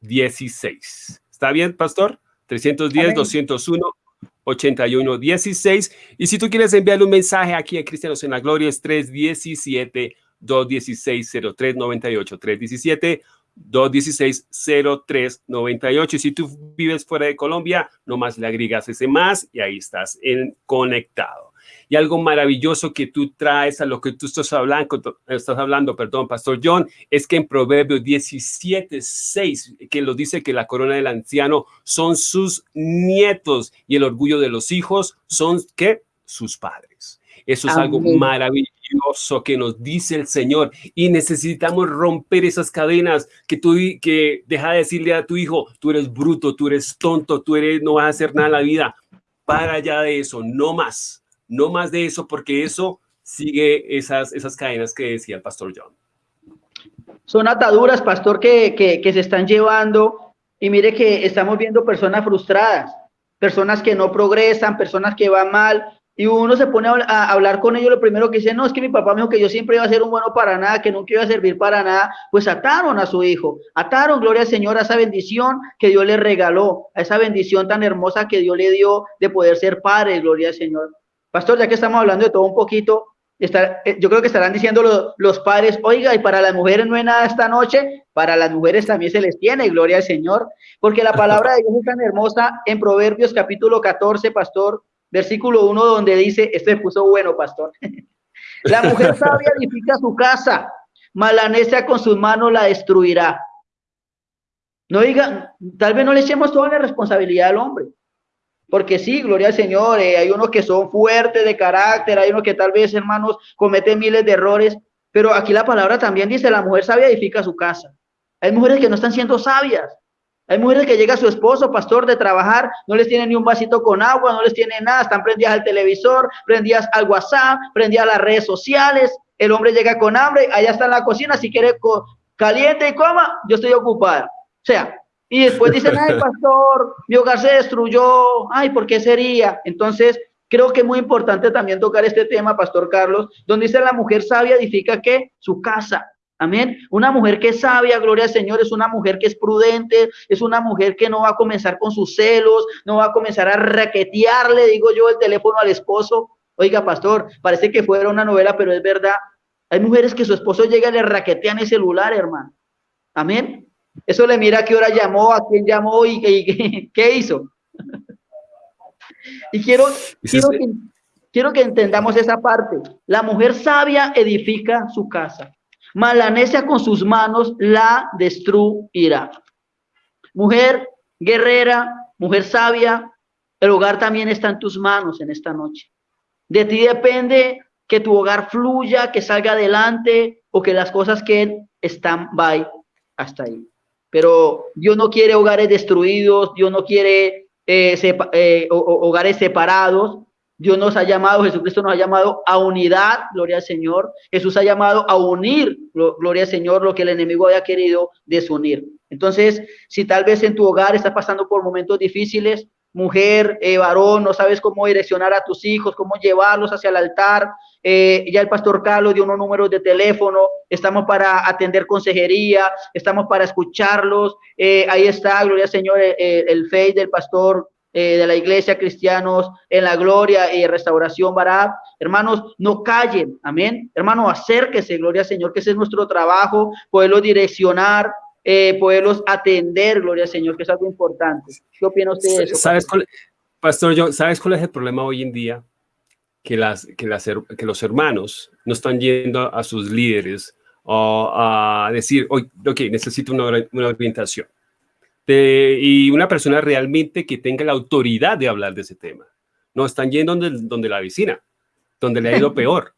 16. ¿Está bien, pastor? 310-201-8116. Y si tú quieres enviarle un mensaje aquí a Cristianos en la Gloria, es 317-216-0398. 317-216-0398. Y si tú vives fuera de Colombia, nomás le agregas ese más y ahí estás en, conectado. Y algo maravilloso que tú traes a lo que tú estás hablando, estás hablando, perdón, Pastor John, es que en Proverbios 17, 6, que lo dice que la corona del anciano son sus nietos y el orgullo de los hijos son, ¿qué? Sus padres. Eso es algo maravilloso que nos dice el Señor y necesitamos romper esas cadenas que tú que deja de decirle a tu hijo, tú eres bruto, tú eres tonto, tú eres no vas a hacer nada en la vida. Para allá de eso, no más no más de eso, porque eso sigue esas, esas cadenas que decía el pastor John. Son ataduras, pastor, que, que, se están llevando y mire que estamos viendo personas frustradas, personas que no progresan, personas que van mal, y uno se pone a, hablar con ellos, lo primero que dice, no, es que mi papá me dijo que yo siempre iba a ser un bueno para nada, que nunca iba a servir para nada, pues ataron a su hijo, ataron, gloria al Señor, a esa bendición que Dios le regaló, a esa bendición tan hermosa que Dios le dio de poder ser padre, gloria al Señor. Pastor, ya que estamos hablando de todo un poquito, eh, yo creo que estarán diciendo los, padres, oiga, y para las mujeres no hay nada esta noche, para las mujeres también se les tiene, gloria al Señor, porque la palabra de Dios es tan hermosa en Proverbios capítulo 14, pastor, versículo 1, donde dice, esto se puso bueno, pastor, *laughs* la mujer sabia edifica su casa, malanecia con sus manos la destruirá. No diga, tal vez no le echemos toda la responsabilidad al hombre. Porque sí, gloria al Señor, eh, hay unos que son fuertes de carácter, hay unos que tal vez, hermanos, cometen miles de errores, pero aquí la palabra también dice, la mujer sabia edifica su casa. Hay mujeres que no están siendo sabias. Hay mujeres que llega su esposo, pastor, de trabajar, no les tiene ni un vasito con agua, no les tiene nada, están prendidas al televisor, prendidas al WhatsApp, prendidas a las redes sociales. El hombre llega con hambre, allá está en la cocina, si quiere caliente y coma, yo estoy ocupada. O sea, y después dicen, ay, *laughs* pastor, mi hogar se destruyó, ay, ¿por qué sería? Entonces, creo que es muy importante también tocar este tema, pastor Carlos, donde dice la mujer sabia edifica que su casa. Amén. Una mujer que es sabia, gloria al Señor, es una mujer que es prudente, es una mujer que no va a comenzar con sus celos, no va a comenzar a raquetearle, digo yo, el teléfono al esposo. Oiga, pastor, parece que fuera una novela, pero es verdad. Hay mujeres que su esposo llega y le raquetean el celular, hermano. Amén. Eso le mira a qué hora llamó, a quién llamó y, qué *laughs* hizo. *laughs* y quiero, quiero, que, quiero que entendamos esa parte. La mujer sabia edifica su casa. Malanecia con sus manos la destruirá. Mujer guerrera, mujer sabia, el hogar también está en tus manos en esta noche. De ti depende que tu hogar fluya, que salga adelante o que las cosas que están by hasta ahí. Pero Dios no quiere hogares destruidos, Dios no quiere eh, eh, hogares separados. Dios nos ha llamado, Jesucristo nos ha llamado a unidad, gloria al Señor. Jesús ha llamado a unir, gloria al Señor, lo que el enemigo había querido desunir. Entonces, si tal vez en tu hogar estás pasando por momentos difíciles, mujer, eh, varón, no sabes cómo direccionar a tus hijos, cómo llevarlos hacia el altar, eh, ya el pastor Carlos dio unos números de teléfono, estamos para atender consejería, estamos para escucharlos, eh, ahí está, gloria al Señor, el, fe del pastor de la iglesia cristianos en la gloria y restauración Barab. Hermanos, no callen, amén. Hermano, acérquese, gloria al Señor, que ese es nuestro trabajo, poderlo direccionar, eh, poderlos atender, gloria al Señor, que es algo importante. ¿Qué opina usted de eso? ¿Sabes Pastor John, ¿sabes cuál es el problema hoy en día? Que, las, que, las, que los hermanos no están yendo a sus líderes o a decir, ok, necesito una, una orientación. y una persona realmente que tenga la autoridad de hablar de ese tema. No están yendo donde, donde la vecina, donde le ha ido *laughs* peor.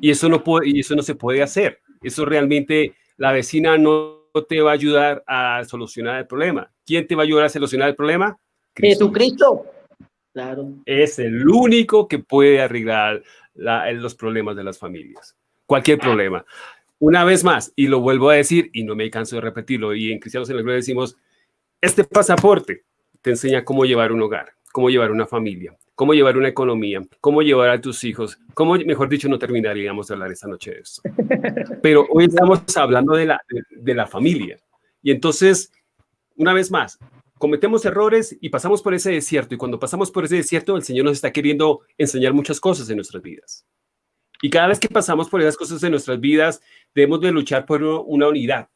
Y eso no puede, y eso no se puede hacer. Eso realmente la vecina no te va a ayudar a solucionar el problema. ¿Quién te va a ayudar a solucionar el problema? Jesucristo. Claro. Es el único que puede arreglar los problemas de las familias. Cualquier problema. Una vez más, y lo vuelvo a decir, y no me canso de repetirlo, y en Cristianos en la Gloria decimos, este pasaporte te enseña cómo llevar un hogar, cómo llevar una familia, cómo llevar una economía, cómo llevar a tus hijos, cómo, mejor dicho, no terminaríamos de hablar esta noche de esto. *laughs* Pero hoy estamos hablando de la, de, la familia. Y entonces, una vez más, cometemos errores y pasamos por ese desierto. Y cuando pasamos por ese desierto, el Señor nos está queriendo enseñar muchas cosas en nuestras vidas. Y cada vez que pasamos por esas cosas en nuestras vidas, debemos de luchar por una unidad,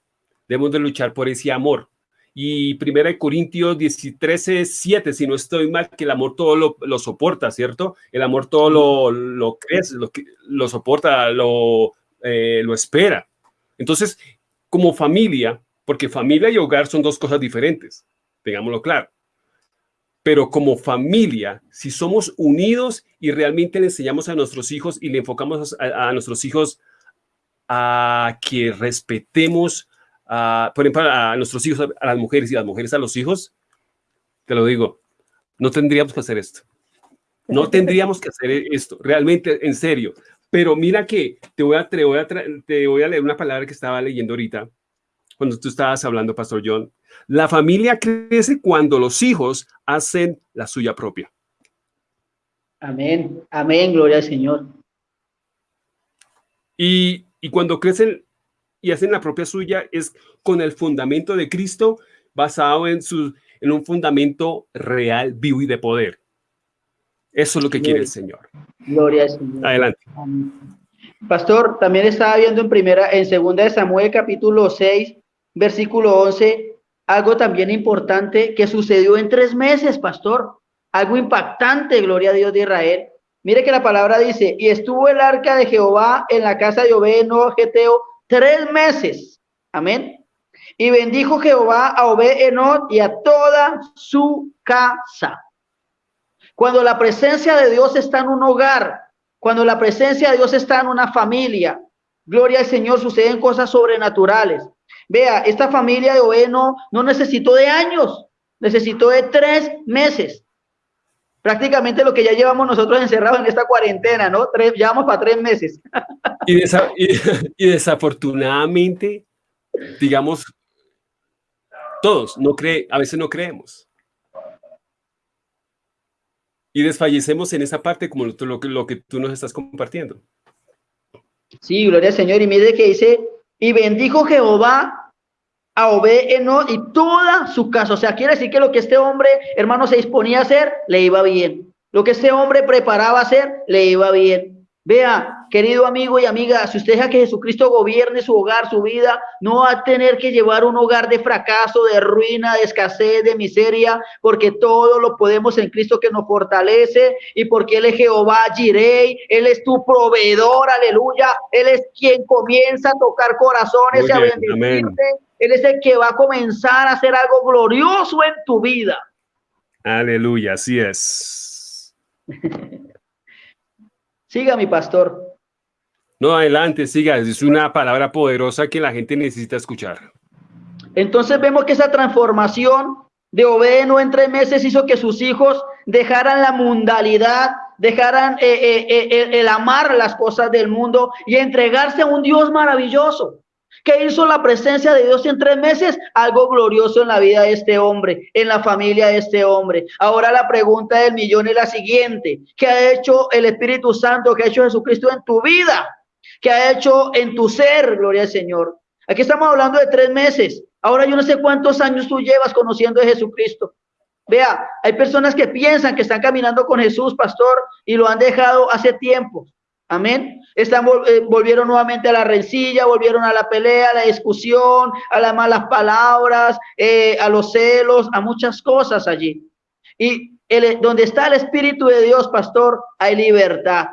debemos de luchar por ese amor, y Primera de Corintios 13, 7, si no estoy mal, que el amor todo lo, soporta, ¿cierto? El amor todo lo, lo crece, lo, lo soporta, lo, eh, lo espera. Entonces, como familia, porque familia y hogar son dos cosas diferentes, tengámoslo claro. Pero como familia, si somos unidos y realmente le enseñamos a nuestros hijos y le enfocamos a, a nuestros hijos a que respetemos por ejemplo, a nuestros hijos, a las mujeres y a las mujeres a los hijos, te lo digo, no tendríamos que hacer esto. No tendríamos que hacer esto, realmente, en serio. Pero mira que te voy a, te voy a, te voy a leer una palabra que estaba leyendo ahorita, cuando tú estabas hablando, Pastor John. La familia crece cuando los hijos hacen la suya propia. Amén, amén, gloria al Señor. Y, y cuando crecen y hacen la propia suya es con el fundamento de Cristo basado en, su, en un fundamento real, vivo y de poder. Eso es lo que quiere el Señor. Gloria al Señor. Adelante. Pastor, también estaba viendo en primera, en segunda de Samuel capítulo 6, versículo 11, algo también importante que sucedió en tres meses, pastor. Algo impactante, gloria a Dios de Israel. Mire que la palabra dice, y estuvo el arca de Jehová en la casa de Obed, no Geteo, tres meses. Amén. Y bendijo Jehová a Obed Enot y a toda su casa. Cuando la presencia de Dios está en un hogar, cuando la presencia de Dios está en una familia, gloria al Señor, suceden cosas sobrenaturales. Vea, esta familia de Obed no, necesitó de años, necesitó de tres meses. Prácticamente lo que ya llevamos nosotros encerrados en esta cuarentena, ¿no? Tres, llevamos para tres meses. *laughs* Y, y, desafortunadamente, digamos, todos no cree, a veces no creemos. Y desfallecemos en esa parte como lo, lo, lo que tú nos estás compartiendo. Sí, gloria al Señor. Y mire que dice, y bendijo Jehová a Obed y toda su casa. O sea, quiere decir que lo que este hombre, hermano, se disponía a hacer, le iba bien. Lo que este hombre preparaba a hacer, le iba bien. Vea, querido amigo y amiga, si usted deja que Jesucristo gobierne su hogar, su vida, no va a tener que llevar un hogar de fracaso, de ruina, de escasez, de miseria, porque todo lo podemos en Cristo que nos fortalece y porque Él es Jehová Jirei, Él es tu proveedor, aleluya. Él es quien comienza a tocar corazones y a bendecirte. Él es el que va a comenzar a hacer algo glorioso en tu vida. Aleluya, así es. *laughs* siga, mi pastor. No, adelante, siga. Es una palabra poderosa que la gente necesita escuchar. Entonces vemos que esa transformación de Obedeno en tres meses hizo que sus hijos dejaran la mundalidad, dejaran eh, eh, eh, el amar las cosas del mundo y entregarse a un Dios maravilloso. ¿Qué hizo la presencia de Dios en tres meses? Algo glorioso en la vida de este hombre, en la familia de este hombre. Ahora la pregunta del millón es la siguiente. ¿Qué ha hecho el Espíritu Santo? ¿Qué ha hecho Jesucristo en tu vida? ¿Qué ha hecho en tu ser? Gloria al Señor. Aquí estamos hablando de tres meses. Ahora yo no sé cuántos años tú llevas conociendo a Jesucristo. Vea, hay personas que piensan que están caminando con Jesús, pastor, y lo han dejado hace tiempo. Amén. Están, eh, volvieron nuevamente a la rencilla, volvieron a la pelea, a la discusión, a las malas palabras, eh, a los celos, a muchas cosas allí. Y el, donde está el Espíritu de Dios, pastor, hay libertad.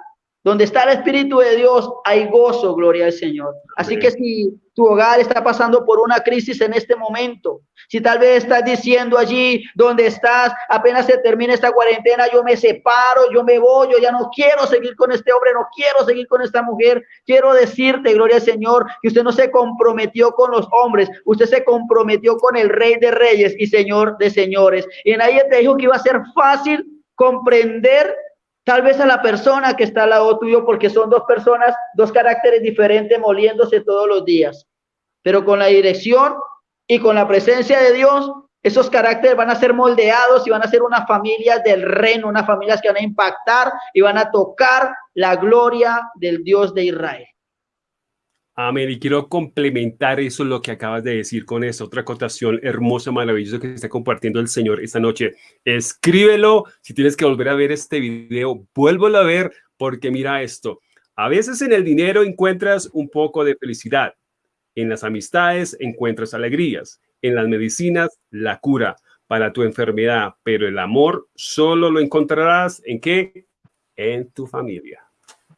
Donde está el Espíritu de Dios, hay gozo, gloria al Señor. Así que si tu hogar está pasando por una crisis en este momento, si tal vez estás diciendo allí donde estás, apenas se termina esta cuarentena, yo me separo, yo me voy, yo ya no quiero seguir con este hombre, no quiero seguir con esta mujer, quiero decirte, gloria al Señor, que usted no se comprometió con los hombres, usted se comprometió con el Rey de Reyes y Señor de Señores. Y nadie te dijo que iba a ser fácil comprender Tal vez a la persona que está al lado tuyo, porque son dos personas, dos caracteres diferentes moliéndose todos los días. Pero con la dirección y con la presencia de Dios, esos caracteres van a ser moldeados y van a ser una familia del reino, unas familias que van a impactar y van a tocar la gloria del Dios de Israel. Amén. Y quiero complementar eso, lo que acabas de decir con esa otra acotación hermosa, maravillosa que está compartiendo el Señor esta noche. Escríbelo. Si tienes que volver a ver este video, vuélvelo a ver porque mira esto. A veces en el dinero encuentras un poco de felicidad. En las amistades encuentras alegrías. En las medicinas, la cura para tu enfermedad. Pero el amor solo lo encontrarás en qué? En tu familia.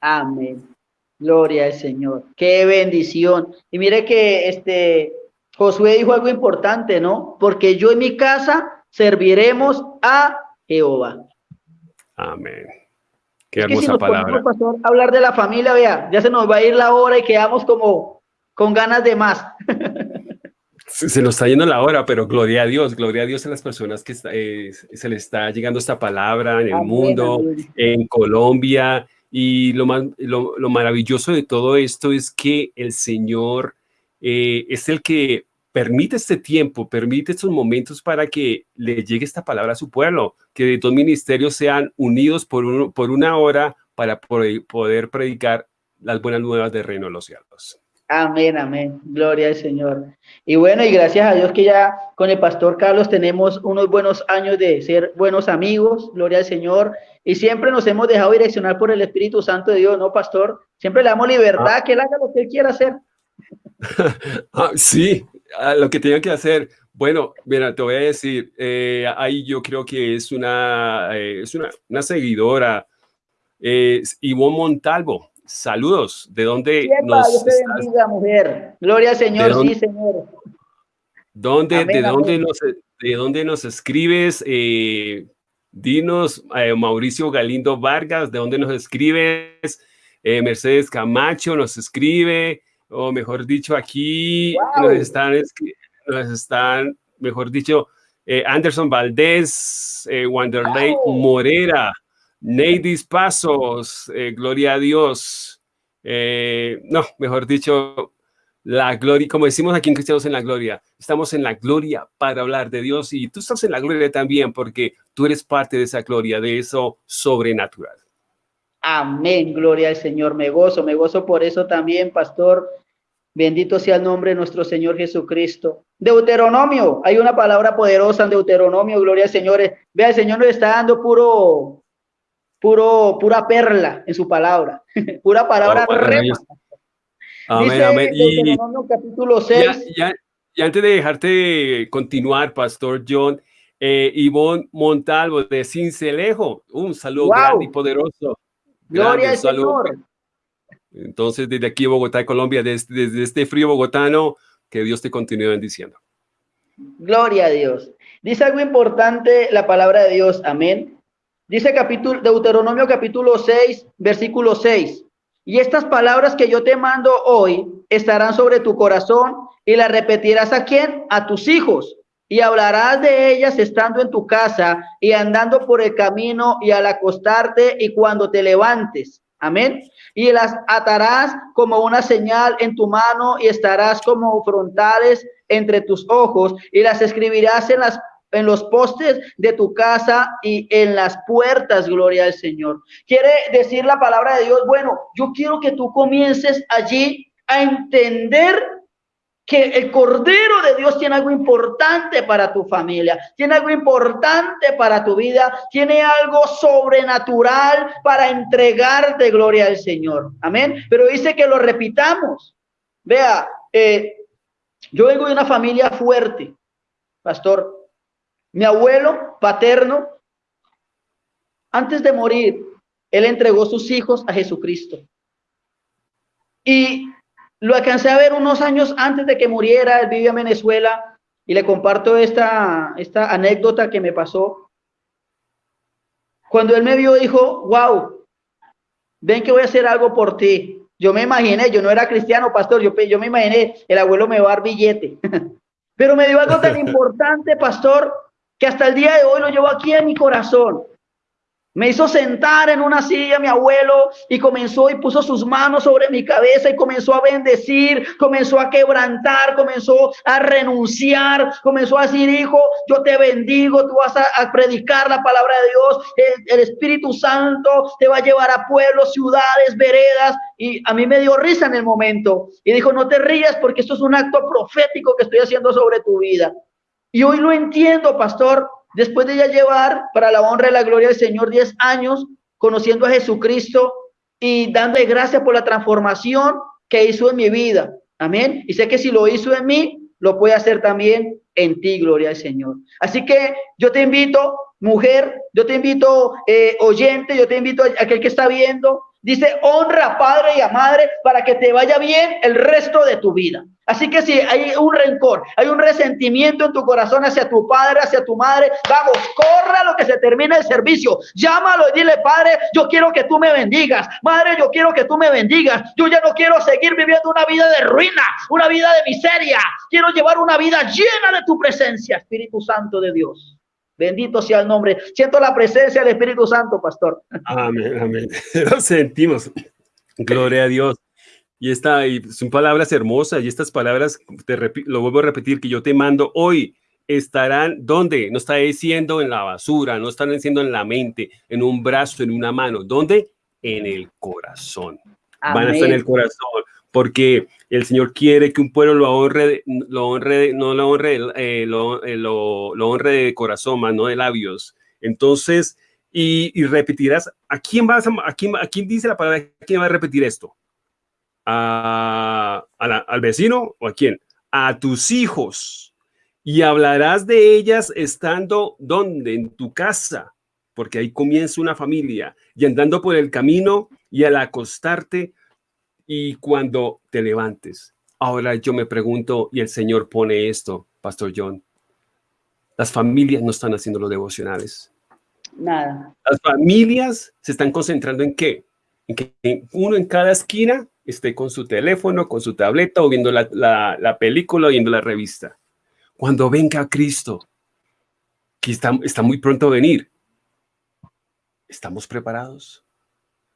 Amén. Gloria al Señor. Qué bendición. Y mire que este Josué dijo algo importante, ¿no? Porque yo en mi casa serviremos a Jehová. Amén. Qué hermosa palabra. Pastor, hablar de la familia, vea, ya se nos va a ir la hora y quedamos como con ganas de más. *laughs* se nos está yendo la hora, pero gloria a Dios, gloria a Dios a las personas que eh, se le está llegando esta palabra en el mundo, en Colombia, y lo, más, lo, maravilloso de todo esto es que el Señor eh, es el que permite este tiempo, permite estos momentos para que le llegue esta palabra a su pueblo, que dos ministerios sean unidos por, por una hora para poder predicar las buenas nuevas del reino de los cielos. Amén, amén. Gloria al Señor. Y bueno, y gracias a Dios que ya con el pastor Carlos tenemos unos buenos años de ser buenos amigos. Gloria al Señor. Y siempre nos hemos dejado direccionar por el Espíritu Santo de Dios, ¿no, pastor? Siempre le damos libertad, ah. que él haga lo que él quiera hacer. *laughs* ah, sí, lo que tenga que hacer. Bueno, mira, te voy a decir, eh, ahí yo creo que es una, eh, es una, una seguidora, es Ivonne Montalvo. Saludos. ¿De dónde nos bendiga, mujer. Gloria al Señor, sí, Señor. ¿Dónde, de, dónde nos, ¿De dónde nos escribes? Eh, dinos, eh, Mauricio Galindo Vargas, ¿de dónde nos escribes? Eh, Mercedes Camacho nos escribe, o mejor dicho, aquí nos, están, nos están, mejor dicho, Anderson Valdés, Wanderley Morera, Neidis Pasos, eh, gloria a Dios. Eh, no, mejor dicho, la gloria, como decimos aquí en Cristianos en la Gloria, estamos en la gloria para hablar de Dios y tú estás en la gloria también porque tú eres parte de esa gloria, de eso sobrenatural. Amén, gloria al Señor, me gozo, me gozo por eso también, pastor. Bendito sea el nombre de nuestro Señor Jesucristo. Deuteronomio, hay una palabra poderosa en Deuteronomio, gloria al Señor. Vea, el Señor nos está dando puro puro, pura perla en su palabra, *laughs* pura palabra Amén, amén. Y, capítulo 6. Ya, antes de dejarte continuar, Pastor John, eh, Ivonne Montalvo de Cincelejo, un saludo grande y poderoso. Gloria al Señor. Entonces, desde aquí, Bogotá, Colombia, desde, desde este frío bogotano, que Dios te continúe bendiciendo. Gloria a Dios. Dice algo importante la palabra de Dios. Amén. Dice capítulo, Deuteronomio capítulo 6, versículo 6. Y estas palabras que yo te mando hoy estarán sobre tu corazón y las repetirás a quién? A tus hijos. Y hablarás de ellas estando en tu casa y andando por el camino y al acostarte y cuando te levantes. Amén. Y las atarás como una señal en tu mano y estarás como frontales entre tus ojos y las escribirás en las en los postes de tu casa y en las puertas, gloria al Señor. Quiere decir la palabra de Dios, bueno, yo quiero que tú comiences allí a entender que el Cordero de Dios tiene algo importante para tu familia, tiene algo importante para tu vida, tiene algo sobrenatural para entregarte gloria al Señor. Amén. Pero dice que lo repitamos. Vea, eh, yo vengo de una familia fuerte, pastor. Mi abuelo paterno, antes de morir, él entregó sus hijos a Jesucristo. Y lo alcancé a ver unos años antes de que muriera, él vivía en Venezuela y le comparto esta, esta anécdota que me pasó. Cuando él me vio, dijo, wow, ven que voy a hacer algo por ti. Yo me imaginé, yo no era cristiano, pastor, yo, yo me imaginé, el abuelo me va a dar billete. *laughs* Pero me dio algo tan *laughs* importante, pastor, que hasta el día de hoy lo llevo aquí en mi corazón. Me hizo sentar en una silla mi abuelo y comenzó y puso sus manos sobre mi cabeza y comenzó a bendecir, comenzó a quebrantar, comenzó a renunciar, comenzó a decir, hijo, yo te bendigo, tú vas a, predicar la palabra de Dios, el, el, Espíritu Santo te va a llevar a pueblos, ciudades, veredas. Y a mí me dio risa en el momento y dijo, no te rías porque esto es un acto profético que estoy haciendo sobre tu vida. Y hoy lo entiendo, pastor, después de ya llevar para la honra y la gloria del Señor 10 años conociendo a Jesucristo y dándole gracias por la transformación que hizo en mi vida. Amén. Y sé que si lo hizo en mí, lo puede hacer también en ti, gloria al Señor. Así que yo te invito, mujer, yo te invito, eh, oyente, yo te invito a aquel que está viendo, Dice, honra a padre y a madre para que te vaya bien el resto de tu vida. Así que si hay un rencor, hay un resentimiento en tu corazón hacia tu padre, hacia tu madre, vamos, corra lo que se termine el servicio. Llámalo y dile, padre, yo quiero que tú me bendigas. Madre, yo quiero que tú me bendigas. Yo ya no quiero seguir viviendo una vida de ruina, una vida de miseria. Quiero llevar una vida llena de tu presencia, Espíritu Santo de Dios. Bendito sea el nombre. Siento la presencia del Espíritu Santo, pastor. Amén, amén. *laughs* Lo sentimos. Gloria a Dios. Y, esta, y son palabras hermosas y estas palabras, te lo vuelvo a repetir, que yo te mando hoy, estarán, ¿dónde? No está diciendo en la basura, no están diciendo en la mente, en un brazo, en una mano. ¿Dónde? En el corazón. Van a estar en el corazón porque el Señor quiere que un pueblo lo honre, lo honre no lo honre, eh, lo, eh, lo, lo, honre de corazón, más no de labios. Entonces, y, y repetirás, ¿a quién vas a, a, quién, a quién dice la palabra? ¿A quién va a repetir esto? ¿A, a la, ¿Al vecino o a quién? A tus hijos. Y hablarás de ellas estando donde? En tu casa, porque ahí comienza una familia. Y andando por el camino y al acostarte, y cuando te levantes. Ahora yo me pregunto, y el Señor pone esto, Pastor John, las familias no están haciendo los devocionales. Nada. Las familias se están concentrando en qué? En que uno en cada esquina esté con su teléfono, con su tableta o viendo la, la, película o viendo la revista. Cuando venga Cristo, que está, está muy pronto a venir, ¿estamos preparados?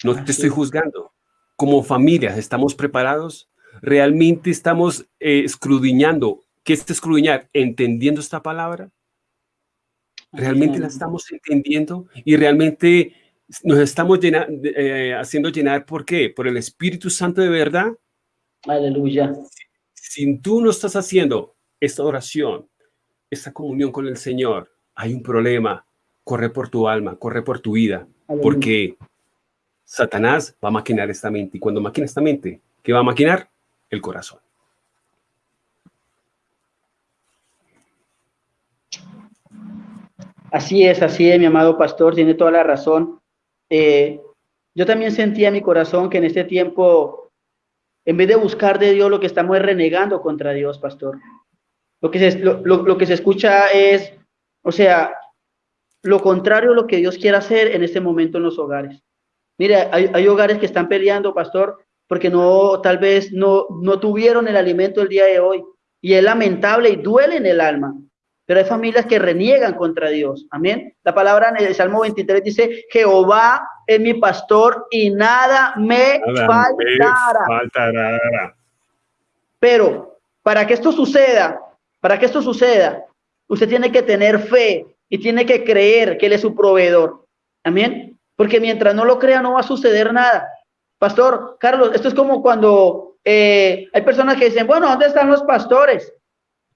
No te estoy juzgando como familias estamos preparados, realmente estamos eh, escrudiñando. ¿Qué es escrudiñar? ¿Entendiendo esta palabra? ¿Realmente la estamos entendiendo? Y realmente nos estamos eh, haciendo llenar, ¿por qué? Por el Espíritu Santo de verdad. Aleluya. Si, si tú no estás haciendo esta oración, esta comunión con el Señor, hay un problema. Corre por tu alma, corre por tu vida Porque Satanás va a maquinar esta mente. Y cuando maquina esta mente, ¿qué va a maquinar? El corazón. Así es, así es, mi amado pastor, tiene toda la razón. Eh, yo también sentía en mi corazón que en este tiempo, en vez de buscar de Dios, lo que estamos es renegando contra Dios, pastor. Lo que se, lo, que se escucha es, o sea, lo contrario a lo que Dios quiere hacer en este momento en los hogares. Mire, hay, hay hogares que están peleando, pastor, porque no, tal vez no, no tuvieron el alimento el día de hoy. Y es lamentable y duele en el alma. Pero hay familias que reniegan contra Dios. Amén. La palabra en el Salmo 23 dice, Jehová es mi pastor y nada me faltará. Pero para que esto suceda, para que esto suceda, usted tiene que tener fe y tiene que creer que Él es su proveedor. Amén. Porque mientras no lo crea, no va a suceder nada. Pastor, Carlos, esto es como cuando eh, hay personas que dicen, bueno, ¿dónde están los pastores?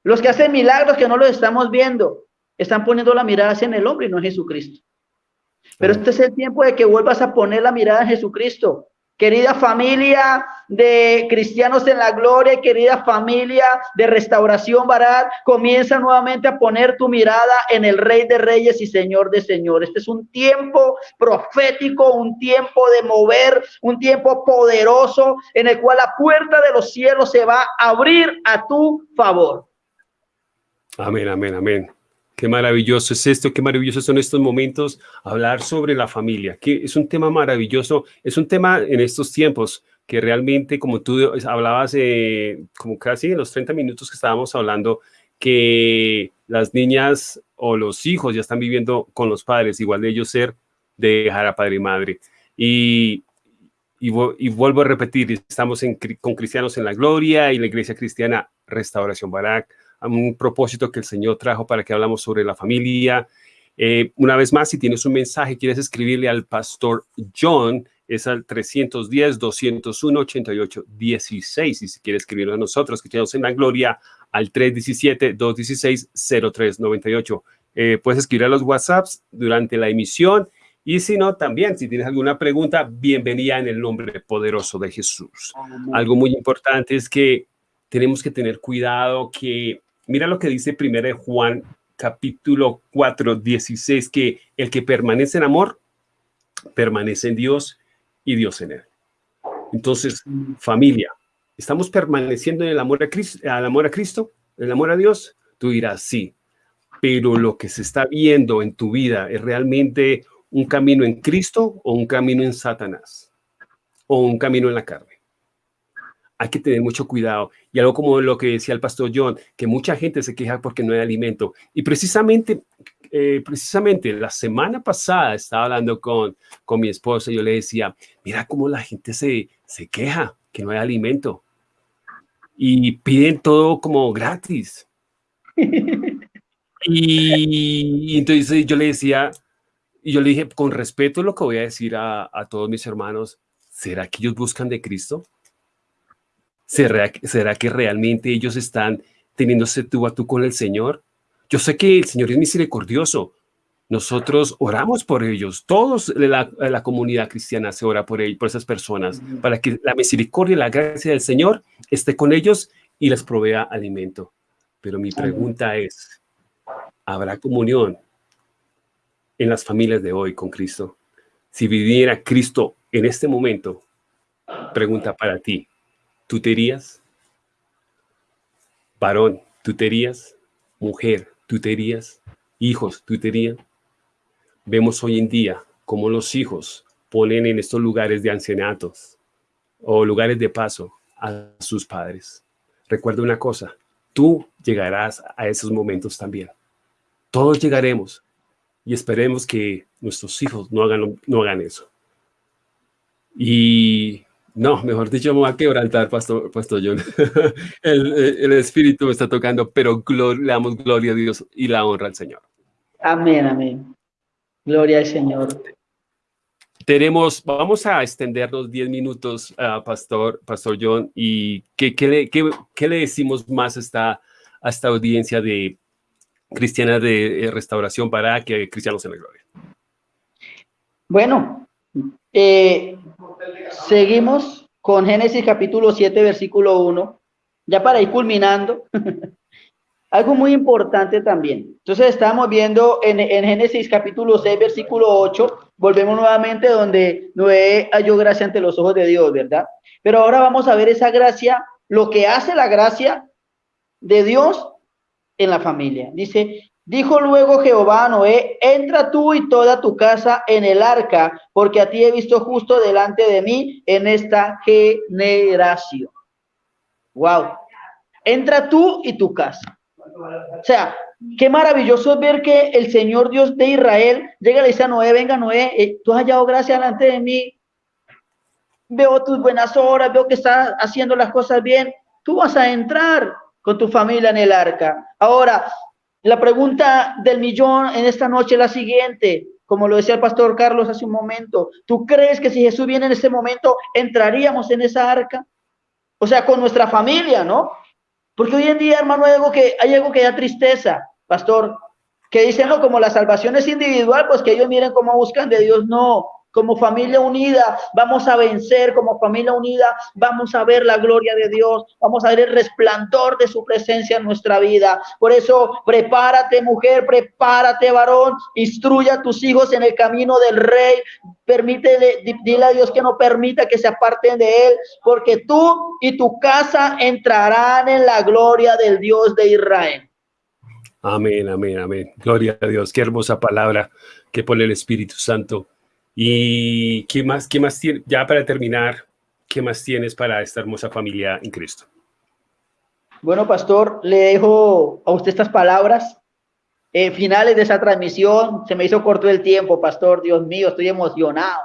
Los que hacen milagros que no los estamos viendo, están poniendo la mirada en el hombre y no en Jesucristo. Pero este es el tiempo de que vuelvas a poner la mirada en Jesucristo. Querida familia de cristianos en la gloria, querida familia de restauración Barat, comienza nuevamente a poner tu mirada en el Rey de Reyes y Señor de Señores. Este es un tiempo profético, un tiempo de mover, un tiempo poderoso en el cual la puerta de los cielos se va a abrir a tu favor. Amén, amén, amén. Qué maravilloso es esto, qué maravilloso son estos momentos, hablar sobre la familia, que es un tema maravilloso, es un tema en estos tiempos que realmente, como tú hablabas, eh, como casi en los 30 minutos que estábamos hablando, que las niñas o los hijos ya están viviendo con los padres, igual de ellos ser de dejar a padre y madre. Y, y, vuelvo a repetir, estamos con Cristianos en la Gloria y la Iglesia Cristiana Restauración Barak, un propósito que el Señor trajo para que hablamos sobre la familia. Eh, una vez más, si tienes un mensaje, quieres escribirle al pastor John, es al 310-201-88-16. Y si quieres escribirlo a nosotros, que estamos en la gloria, al 317-216-0398. Eh, puedes escribir a los WhatsApps durante la emisión. Y si no, también, si tienes alguna pregunta, bienvenida en el nombre poderoso de Jesús. Algo muy importante es que tenemos que tener cuidado que Mira lo que dice 1 Juan capítulo 4, 16, que el que permanece en amor, permanece en Dios y Dios en él. Entonces, familia, ¿estamos permaneciendo en el amor a Cristo, al amor a Cristo, el amor a Dios? Tú dirás, sí, pero lo que se está viendo en tu vida es realmente un camino en Cristo o un camino en Satanás o un camino en la carne hay que tener mucho cuidado. Y algo como lo que decía el pastor John, que mucha gente se queja porque no hay alimento. Y precisamente, eh, precisamente la semana pasada estaba hablando con, con mi esposa y yo le decía, mira cómo la gente se, se queja que no hay alimento. Y piden todo como gratis. y, entonces yo le decía, y yo le dije, con respeto lo que voy a decir a, a todos mis hermanos, ¿será que ellos buscan de Cristo? ¿Será, que realmente ellos están teniéndose tú a tú con el Señor? Yo sé que el Señor es misericordioso. Nosotros oramos por ellos. Todos la, la comunidad cristiana se ora por, ellos, por esas personas, para que la misericordia y la gracia del Señor esté con ellos y les provea alimento. Pero mi pregunta es, ¿habrá comunión en las familias de hoy con Cristo? Si viviera Cristo en este momento, pregunta para ti, tuterías, varón, tuterías, mujer, tuterías, hijos, tutería. Vemos hoy en día cómo los hijos ponen en estos lugares de ancianatos o lugares de paso a sus padres. Recuerda una cosa, tú llegarás a esos momentos también. Todos llegaremos y esperemos que nuestros hijos no hagan, no hagan eso. Y no, mejor dicho, me voy a quebrantar, Pastor, Pastor John. *laughs* el, Espíritu me está tocando, pero le damos gloria a Dios y la honra al Señor. Amén, amén. Gloria al Señor. Tenemos, vamos a extendernos 10 minutos, uh, Pastor, Pastor John, y ¿qué, qué, le, qué, le decimos más a esta, a esta audiencia de cristiana de restauración para que cristianos en la gloria? Bueno, eh, seguimos con Génesis capítulo 7, versículo 1, ya para ir culminando. *laughs* Algo muy importante también. Entonces estamos viendo en, Génesis capítulo 6, versículo 8, volvemos nuevamente donde Noé halló gracia ante los ojos de Dios, ¿verdad? Pero ahora vamos a ver esa gracia, lo que hace la gracia de Dios en la familia. Dice, dijo luego Jehová a Noé, entra tú y toda tu casa en el arca, porque a ti he visto justo delante de mí en esta generación. Wow. Entra tú y tu casa. O sea, qué maravilloso ver que el Señor Dios de Israel llega y le dice a Noé, venga Noé, eh, tú has hallado gracia delante de mí, veo tus buenas obras, veo que estás haciendo las cosas bien, tú vas a entrar con tu familia en el arca. Ahora, la pregunta del millón en esta noche es la siguiente, como lo decía el pastor Carlos hace un momento, ¿tú crees que si Jesús viene en este momento entraríamos en esa arca? O sea, con nuestra familia, ¿no? Porque hoy en día, hermano, hay algo que, hay algo que da tristeza, pastor, que dicen, no, como la salvación es individual, pues que ellos miren cómo buscan de Dios. No, como familia unida vamos a vencer, como familia unida vamos a ver la gloria de Dios, vamos a ver el resplandor de su presencia en nuestra vida. Por eso, prepárate mujer, prepárate varón, instruya a tus hijos en el camino del rey, permite, dile a Dios que no permita que se aparten de él, porque tú y tu casa entrarán en la gloria del Dios de Israel. Amén, amén, amén. Gloria a Dios. Qué hermosa palabra que pone el Espíritu Santo ¿Y qué más, qué más tiene, ya para terminar, qué más tienes para esta hermosa familia en Cristo? Bueno, pastor, le dejo a usted estas palabras. Eh, finales de esa transmisión, se me hizo corto el tiempo, pastor, Dios mío, estoy emocionado.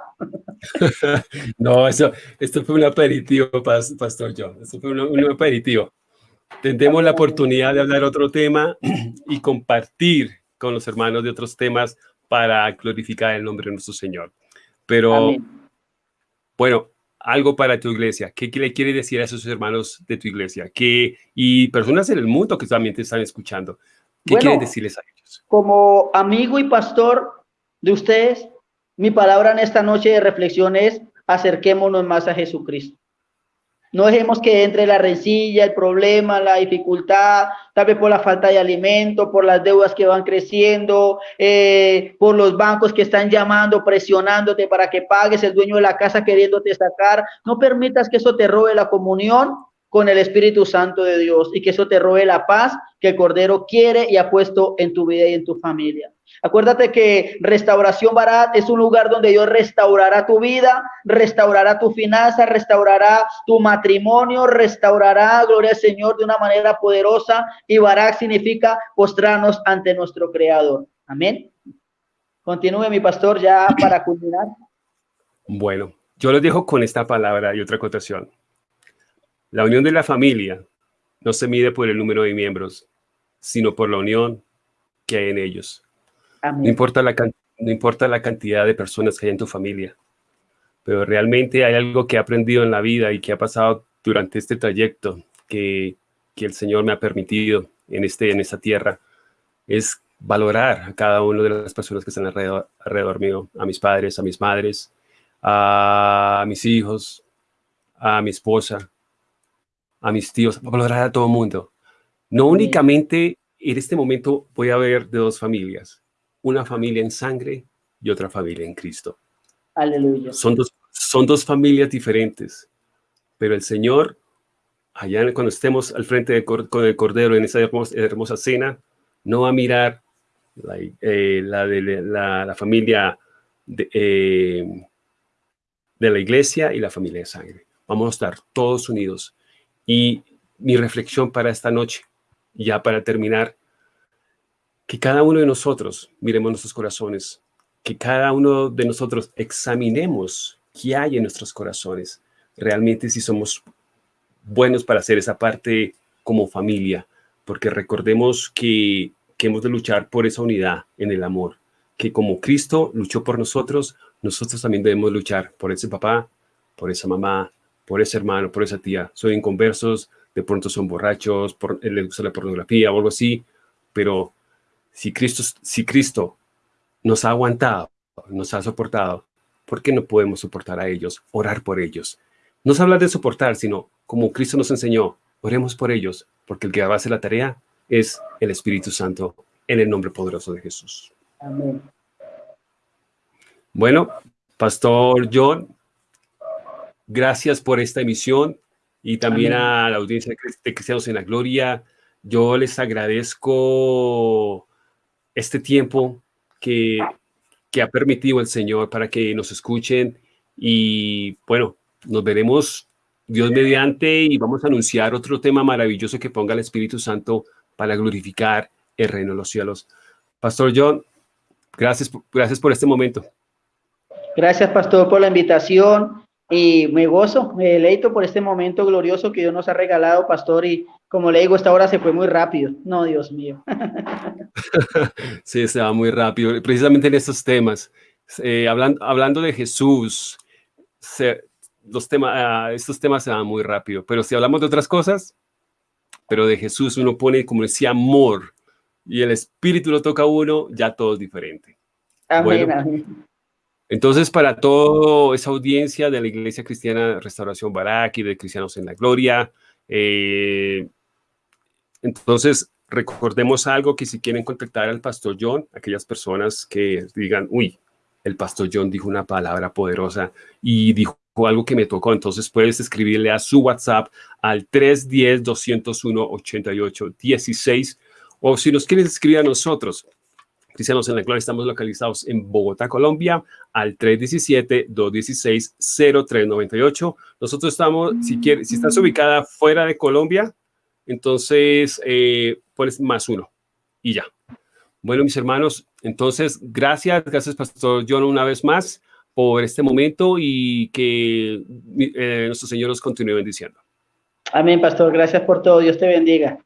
*laughs* no, eso, esto fue un aperitivo, pastor John, esto fue un, aperitivo. Tendremos la oportunidad de hablar otro tema *clears throat* y compartir con los hermanos de otros temas para glorificar el nombre de nuestro Señor. Pero, bueno, algo para tu iglesia. ¿Qué, le quiere decir a esos hermanos de tu iglesia? ¿Qué, y personas en el mundo que también te están escuchando. ¿Qué quiere decirles a ellos? Como amigo y pastor de ustedes, mi palabra en esta noche de reflexión es acerquémonos más a Jesucristo. No dejemos que entre la rencilla, el problema, la dificultad, tal vez por la falta de alimento, por las deudas que van creciendo, eh, por los bancos que están llamando, presionándote para que pagues, el dueño de la casa queriéndote sacar. No permitas que eso te robe la comunión con el Espíritu Santo de Dios y que eso te robe la paz que el Cordero quiere y ha puesto en tu vida y en tu familia. Acuérdate que Restauración Barat es un lugar donde Dios restaurará tu vida, restaurará tu finanza, restaurará tu matrimonio, restaurará, gloria al Señor, de una manera poderosa. Y Barak significa postrarnos ante nuestro Creador. Amén. Continúe, mi pastor, ya para culminar. Bueno, yo lo dejo con esta palabra y otra cotación. La unión de la familia no se mide por el número de miembros, sino por la unión que hay en ellos. No importa, la, no importa la cantidad de personas que hay en tu familia, pero realmente hay algo que he aprendido en la vida y que ha pasado durante este trayecto que, que el Señor me ha permitido en, este, en esta tierra, es valorar a cada una de las personas que están alrededor, alrededor mío, a mis padres, a mis madres, a mis hijos, a mi esposa, a mis tíos, valorar a todo el mundo. No únicamente en este momento voy a ver de dos familias, una familia en sangre y otra familia en Cristo. Aleluya. Son dos, son dos familias diferentes, pero el Señor, allá cuando estemos al frente de, con el Cordero en esa hermosa, cena, no va a mirar la, eh, la de la, familia de, eh, de la iglesia y la familia de sangre. Vamos a estar todos unidos. Y mi reflexión para esta noche, ya para terminar, que cada uno de nosotros miremos nuestros corazones, que cada uno de nosotros examinemos qué hay en nuestros corazones, realmente si somos buenos para hacer esa parte como familia, porque recordemos que, que hemos de luchar por esa unidad en el amor, que como Cristo luchó por nosotros, nosotros también debemos luchar por ese papá, por esa mamá, por ese hermano, por esa tía. Son inconversos, de pronto son borrachos, por, les gusta la pornografía o algo así, pero si Cristo, si Cristo nos ha aguantado, nos ha soportado, ¿por qué no podemos soportar a ellos, orar por ellos? No se habla de soportar, sino como Cristo nos enseñó, oremos por ellos, porque el que va a hacer la tarea es el Espíritu Santo en el nombre poderoso de Jesús. Amén. Bueno, Pastor John, gracias por esta emisión y también a la audiencia de Cristianos en la Gloria. Yo les agradezco este tiempo que, que ha permitido el Señor para que nos escuchen y bueno, nos veremos Dios mediante y vamos a anunciar otro tema maravilloso que ponga el Espíritu Santo para glorificar el reino de los cielos. Pastor John, gracias, gracias por este momento. Gracias, Pastor, por la invitación y me gozo, me deleito por este momento glorioso que Dios nos ha regalado, Pastor, y como le digo, esta hora se fue muy rápido. No, Dios mío. *laughs* sí, se va muy rápido, precisamente en estos temas. Eh, hablando, hablando de Jesús, los temas, ah, estos temas se van muy rápido, pero si hablamos de otras cosas, pero de Jesús uno pone como ese amor y el Espíritu lo toca a uno, ya todo es diferente. Amén, Entonces, para toda esa audiencia de la Iglesia Cristiana Restauración Barak y de Cristianos en la Gloria, eh, entonces recordemos algo que si quieren contactar al Pastor John, aquellas personas que digan, uy, el Pastor John dijo una palabra poderosa y dijo algo que me tocó, entonces puedes escribirle a su WhatsApp al 310-201-88-16 o si nos quieres escribir a nosotros, Cristianos en la Gloria, estamos localizados en Bogotá, Colombia, al 317-216-0398. Nosotros estamos, si, quieres, si estás ubicada fuera de Colombia, entonces eh, pones más uno y ya. Bueno, mis hermanos, entonces, gracias, gracias, Pastor John, una vez más por este momento y que eh, nuestro Señor nos continúe bendiciendo. Amén, pastor. Gracias por todo. Dios te bendiga.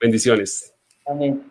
Bendiciones. Amén.